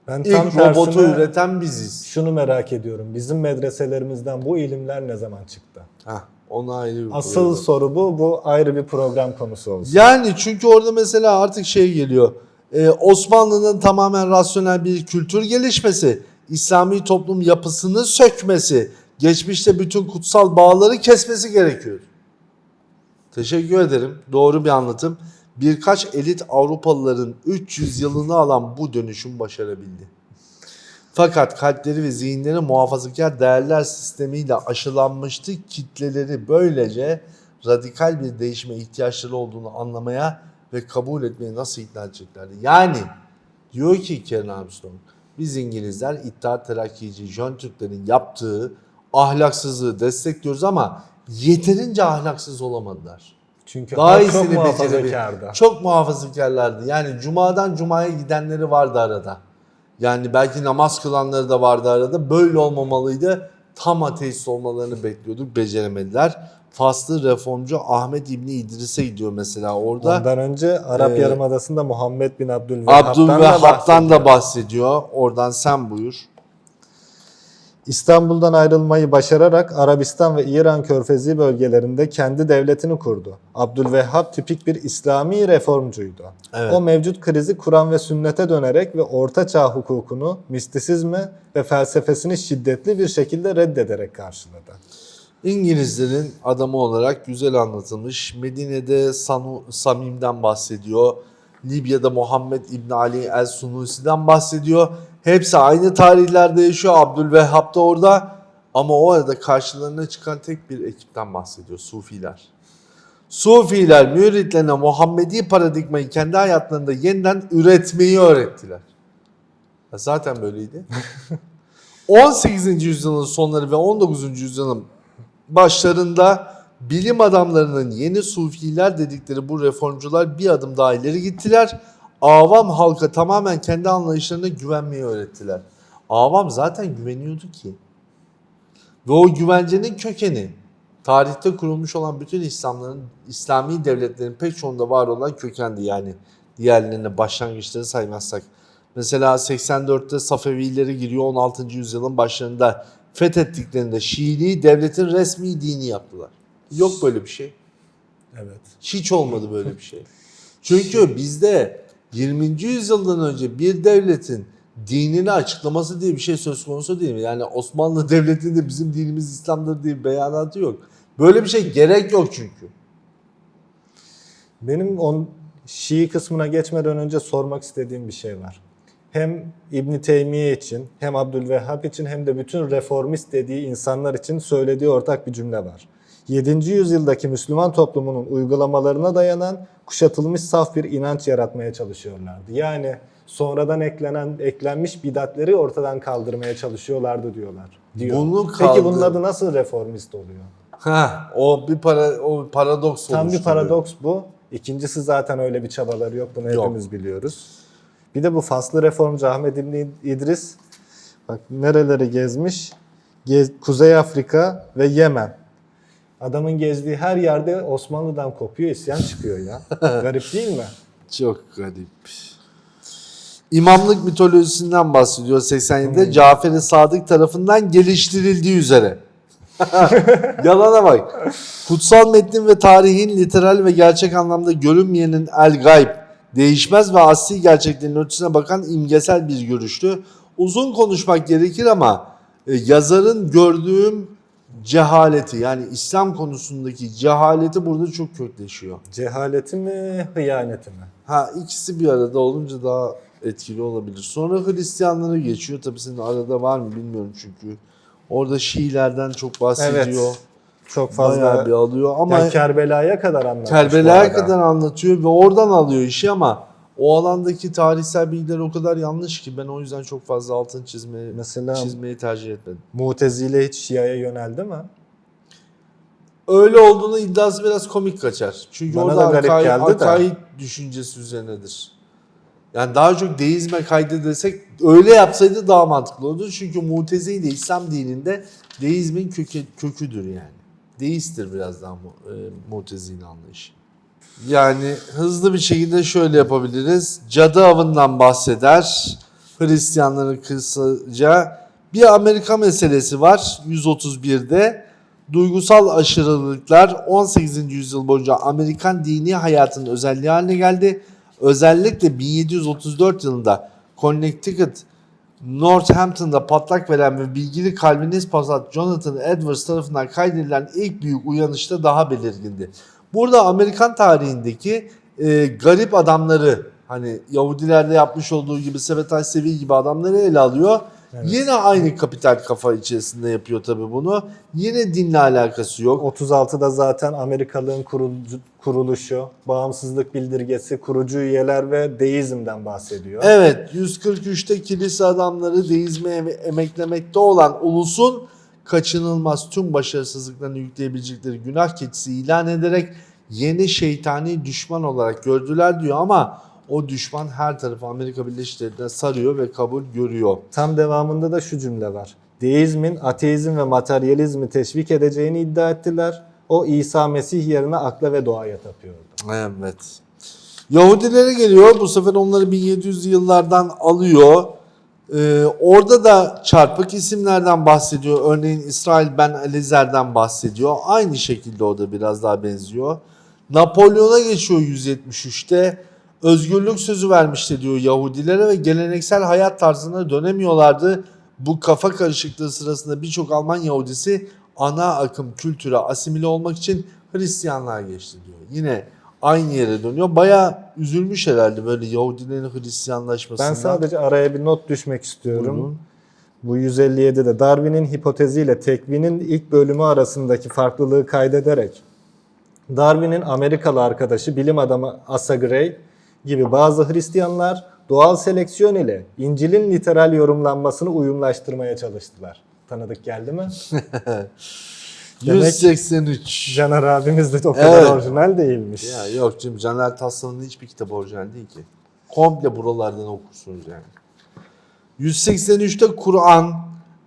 Ben tam İlk robotu üreten biziz. şunu merak ediyorum. Bizim medreselerimizden bu ilimler ne zaman çıktı? Heh, ona ayrı bir Asıl program. soru bu. Bu ayrı bir program konusu olsun. Yani çünkü orada mesela artık şey geliyor. Ee, Osmanlı'nın tamamen rasyonel bir kültür gelişmesi, İslami toplum yapısını sökmesi, geçmişte bütün kutsal bağları kesmesi gerekiyor. Teşekkür ederim. Doğru bir anlatım. Birkaç elit Avrupalıların 300 yılını alan bu dönüşüm başarabildi. Fakat kalpleri ve zihinleri muhafazakar değerler sistemiyle aşılanmıştı. Kitleleri böylece radikal bir değişime ihtiyaçları olduğunu anlamaya ve kabul etmeye nasıl ikna edeceklerdi? Yani diyor ki Karen Armstrong, biz İngilizler İttihat Terakkici Jön Türklerin yaptığı ahlaksızlığı destekliyoruz ama yeterince ahlaksız olamadılar. Çünkü Daha iyisini çok muhafazakardı. Çok muhafazakarlardı. Yani cumadan cumaya gidenleri vardı arada. Yani belki namaz kılanları da vardı arada. Böyle olmamalıydı. Tam ateist olmalarını bekliyorduk. Beceremediler. Faslı reformcu Ahmet İbni İdris'e gidiyor mesela orada. Ondan önce Arap Ee, Yarımadası'nda Muhammed bin Abdülvehhab'dan Abdülvehhab'dan da da bahsediyor. Oradan sen buyur. İstanbul'dan ayrılmayı başararak Arabistan ve İran körfezi bölgelerinde kendi devletini kurdu. Abdülvehhab tipik bir İslami reformcuydu. Evet. O mevcut krizi Kur'an ve sünnete dönerek ve Orta Çağ hukukunu, mistisizmi ve felsefesini şiddetli bir şekilde reddederek karşıladı. İngilizlerin adamı olarak güzel anlatılmış. Medine'de Sanu, Samim'den bahsediyor. Libya'da Muhammed İbn Ali El Sunusi'den bahsediyor. Hepsi aynı tarihlerde yaşıyor. Abdülvehhab da orada. Ama o arada karşılarına çıkan tek bir ekipten bahsediyor. Sufiler. Sufiler müritlerine Muhammedi paradigmayı kendi hayatlarında yeniden üretmeyi öğrettiler. Ya Zaten böyleydi. 18. yüzyılın sonları ve 19. yüzyılın başlarında bilim adamlarının yeni sufiler dedikleri bu reformcular bir adım daha ileri gittiler. Avam halka tamamen kendi anlayışlarına güvenmeyi öğrettiler. Avam zaten güveniyordu ki. Ve o güvencenin kökeni tarihte kurulmuş olan bütün İslamların, İslami devletlerin pek çoğunda var olan kökendi yani. Diğerlerine başlangıçları saymazsak. Mesela 84'te Safevileri giriyor 16. yüzyılın başlarında fethettiklerinde Şiiliği devletin resmi dini yaptılar. Yok böyle bir şey. Evet. Hiç olmadı böyle bir şey. Çünkü bizde 20. yüzyıldan önce bir devletin dinini açıklaması diye bir şey söz konusu değil mi? Yani Osmanlı Devleti'nde bizim dinimiz İslam'dır diye bir beyanatı yok. Böyle bir şey gerek yok çünkü. Benim on Şii kısmına geçmeden önce sormak istediğim bir şey var. Hem İbn Teymiye için, hem Abdülvehhab için hem de bütün reformist dediği insanlar için söylediği ortak bir cümle var. 7. yüzyıldaki Müslüman toplumunun uygulamalarına dayanan kuşatılmış saf bir inanç yaratmaya çalışıyorlardı. Yani sonradan eklenen eklenmiş bidatleri ortadan kaldırmaya çalışıyorlardı diyorlar. Diyor. Bunu Peki kaldır- bunun adı nasıl reformist oluyor? Ha, o bir para o bir paradoks Tam bir paradoks bu. İkincisi zaten öyle bir çabaları yok. Bunu Yok. hepimiz biliyoruz. Bir de bu faslı reformcu Ahmet İbni İdris bak nereleri gezmiş? Gez- Kuzey Afrika ve Yemen. Adamın gezdiği her yerde Osmanlı'dan kopuyor, isyan çıkıyor ya. Garip değil mi? Çok garip. İmamlık mitolojisinden bahsediyor 87'de Cafer-i Sadık tarafından geliştirildiği üzere. Yalana bak. Kutsal metnin ve tarihin literal ve gerçek anlamda görünmeyenin el gayb, değişmez ve asli gerçeklerin ötesine bakan imgesel bir görüştü. Uzun konuşmak gerekir ama e, yazarın gördüğüm cehaleti yani İslam konusundaki cehaleti burada çok kökleşiyor. Cehaleti mi, hıyaneti mi? Ha ikisi bir arada olunca daha etkili olabilir. Sonra Hristiyanlara geçiyor. Tabii senin arada var mı bilmiyorum çünkü. Orada Şiilerden çok bahsediyor. Evet. Çok Bayağı fazla bir alıyor ama yani Kerbela'ya kadar anlatmış. bu Kerbela'ya kadar anlatıyor ve oradan alıyor işi ama o alandaki tarihsel bilgiler o kadar yanlış ki ben o yüzden çok fazla altın çizmeyi, Mesela çizmeyi tercih etmedim. Mutezile hiç Şia'ya yöneldi mi? Öyle olduğunu iddiası biraz komik kaçar. Çünkü Bana orada de. akaid düşüncesi üzerinedir. Yani daha çok deizme kaydı desek öyle yapsaydı daha mantıklı olurdu. Çünkü Mutezile İslam dininde deizmin kökü, köküdür yani. Deisttir biraz daha mu, e, Mutezile anlayışı. Yani hızlı bir şekilde şöyle yapabiliriz. Cadı avından bahseder. Hristiyanların kısaca. Bir Amerika meselesi var 131'de. Duygusal aşırılıklar 18. yüzyıl boyunca Amerikan dini hayatının özelliği haline geldi. Özellikle 1734 yılında Connecticut Northampton'da patlak veren ve bilgili Calvinist pasat Jonathan Edwards tarafından kaydedilen ilk büyük uyanışta daha belirgindi. Burada Amerikan tarihindeki e, garip adamları hani Yahudilerde yapmış olduğu gibi Sebetay Sevi gibi adamları ele alıyor. Yine aynı kapital kafa içerisinde yapıyor tabii bunu. Yine dinle alakası yok. 36'da zaten Amerikalığın kuruluşu, bağımsızlık bildirgesi, kurucu üyeler ve deizmden bahsediyor. Evet 143'te kilise adamları deizme em- emeklemekte olan ulusun kaçınılmaz tüm başarısızlıklarını yükleyebilecekleri günah keçisi ilan ederek yeni şeytani düşman olarak gördüler diyor ama o düşman her tarafı Amerika Birleşik Devletleri'ne sarıyor ve kabul görüyor. Tam devamında da şu cümle var. Deizmin ateizm ve materyalizmi teşvik edeceğini iddia ettiler. O İsa Mesih yerine akla ve doğaya tapıyordu. Evet. Yahudilere geliyor. Bu sefer onları 1700'lü yıllardan alıyor. Ee, orada da çarpık isimlerden bahsediyor. Örneğin İsrail Ben Elizer'den bahsediyor. Aynı şekilde o da biraz daha benziyor. Napolyon'a geçiyor 173'te. Özgürlük sözü vermişti diyor Yahudilere ve geleneksel hayat tarzına dönemiyorlardı. Bu kafa karışıklığı sırasında birçok Alman Yahudisi ana akım kültüre asimile olmak için Hristiyanlığa geçti diyor. Yine aynı yere dönüyor. Baya üzülmüş herhalde böyle Yahudilerin Hristiyanlaşmasından. Ben sadece araya bir not düşmek istiyorum. Buyurun. Bu 157'de Darwin'in hipoteziyle tekvinin ilk bölümü arasındaki farklılığı kaydederek Darwin'in Amerikalı arkadaşı bilim adamı Asa Gray gibi bazı Hristiyanlar doğal seleksiyon ile İncil'in literal yorumlanmasını uyumlaştırmaya çalıştılar. Tanıdık geldi mi? Demek- 183. Caner abimiz de o kadar Evet. orijinal değilmiş. Ya yok canım Caner Taslan'ın hiçbir kitabı orijinal değil ki. Komple buralardan okursunuz yani. 183'te Kur'an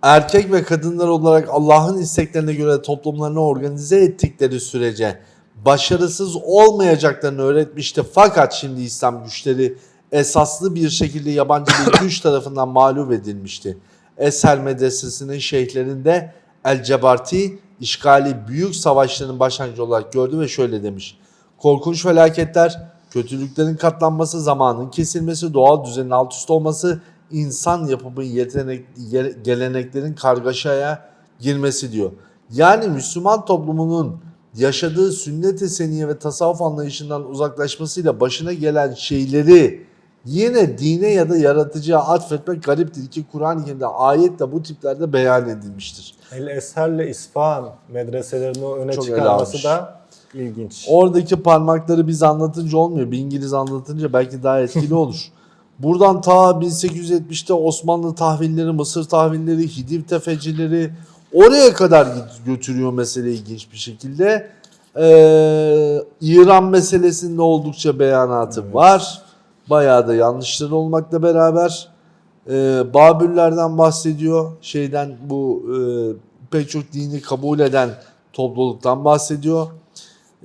erkek ve kadınlar olarak Allah'ın isteklerine göre toplumlarını organize ettikleri sürece başarısız olmayacaklarını öğretmişti. Fakat şimdi İslam güçleri esaslı bir şekilde yabancı bir güç tarafından mağlup edilmişti. Esel medresesinin şeyhlerinde El Cebarti işgali büyük savaşların başlangıcı olarak gördü ve şöyle demiş. Korkunç felaketler, kötülüklerin katlanması, zamanın kesilmesi, doğal düzenin alt üst olması, insan yapımı yetenek, ye- geleneklerin kargaşaya girmesi diyor. Yani Müslüman toplumunun yaşadığı sünnet-i seniye ve tasavvuf anlayışından uzaklaşmasıyla başına gelen şeyleri yine dine ya da yaratıcıya atfetmek gariptir ki Kur'an-ı Kerim'de ayetle bu tiplerde beyan edilmiştir. El Esher'le İsfahan medreselerini öne Çok çıkarması da ilginç. Oradaki parmakları biz anlatınca olmuyor. Bir İngiliz anlatınca belki daha etkili olur. Buradan ta 1870'te Osmanlı tahvilleri, Mısır tahvilleri, Hidiv tefecileri oraya kadar götürüyor mesele ilginç bir şekilde. Ee, İran meselesinde oldukça beyanatı var. Bayağı da yanlışları olmakla beraber. Ee, Babürlerden bahsediyor. Şeyden bu e, pek çok dini kabul eden topluluktan bahsediyor.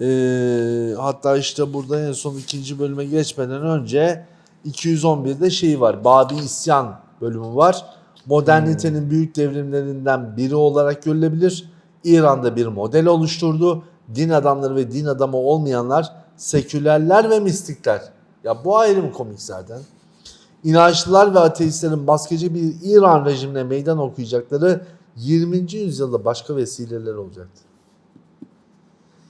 Ee, hatta işte burada en son ikinci bölüme geçmeden önce 211'de şey var. Babi İsyan bölümü var. Modernitenin büyük devrimlerinden biri olarak görülebilir. İran'da bir model oluşturdu. Din adamları ve din adamı olmayanlar, sekülerler ve mistikler. Ya bu ayrı mı komik zaten? İnançlılar ve ateistlerin baskıcı bir İran rejimine meydan okuyacakları 20. yüzyılda başka vesileler olacaktı.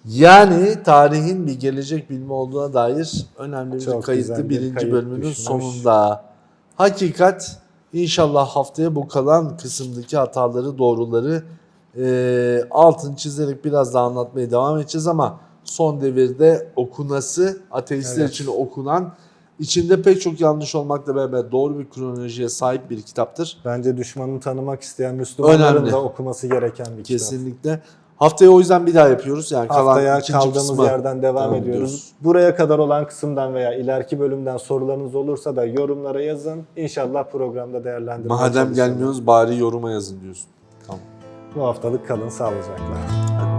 Yani tarihin bir gelecek bilimi olduğuna dair önemli bir Çok kayıtlı güzel bir birinci kayıt bölümünün düşmüş. sonunda. Hakikat inşallah haftaya bu kalan kısımdaki hataları, doğruları e, altını çizerek biraz daha anlatmaya devam edeceğiz ama son devirde okunası, ateistler Evet. için okunan, içinde pek çok yanlış olmakla beraber doğru bir kronolojiye sahip bir kitaptır. Bence düşmanını tanımak isteyen Müslümanların Önemli. da okuması gereken bir kitap. Kesinlikle. Haftaya o yüzden bir daha yapıyoruz. Yani kalan Haftaya kaldığımız yerden devam ediyoruz. ediyoruz. Buraya kadar olan kısımdan veya ileriki bölümden sorularınız olursa da yorumlara yazın. İnşallah programda değerlendirmeye Madem çalışalım. gelmiyoruz bari yoruma yazın diyorsun. Tamam. Bu haftalık kalın sağlıcakla.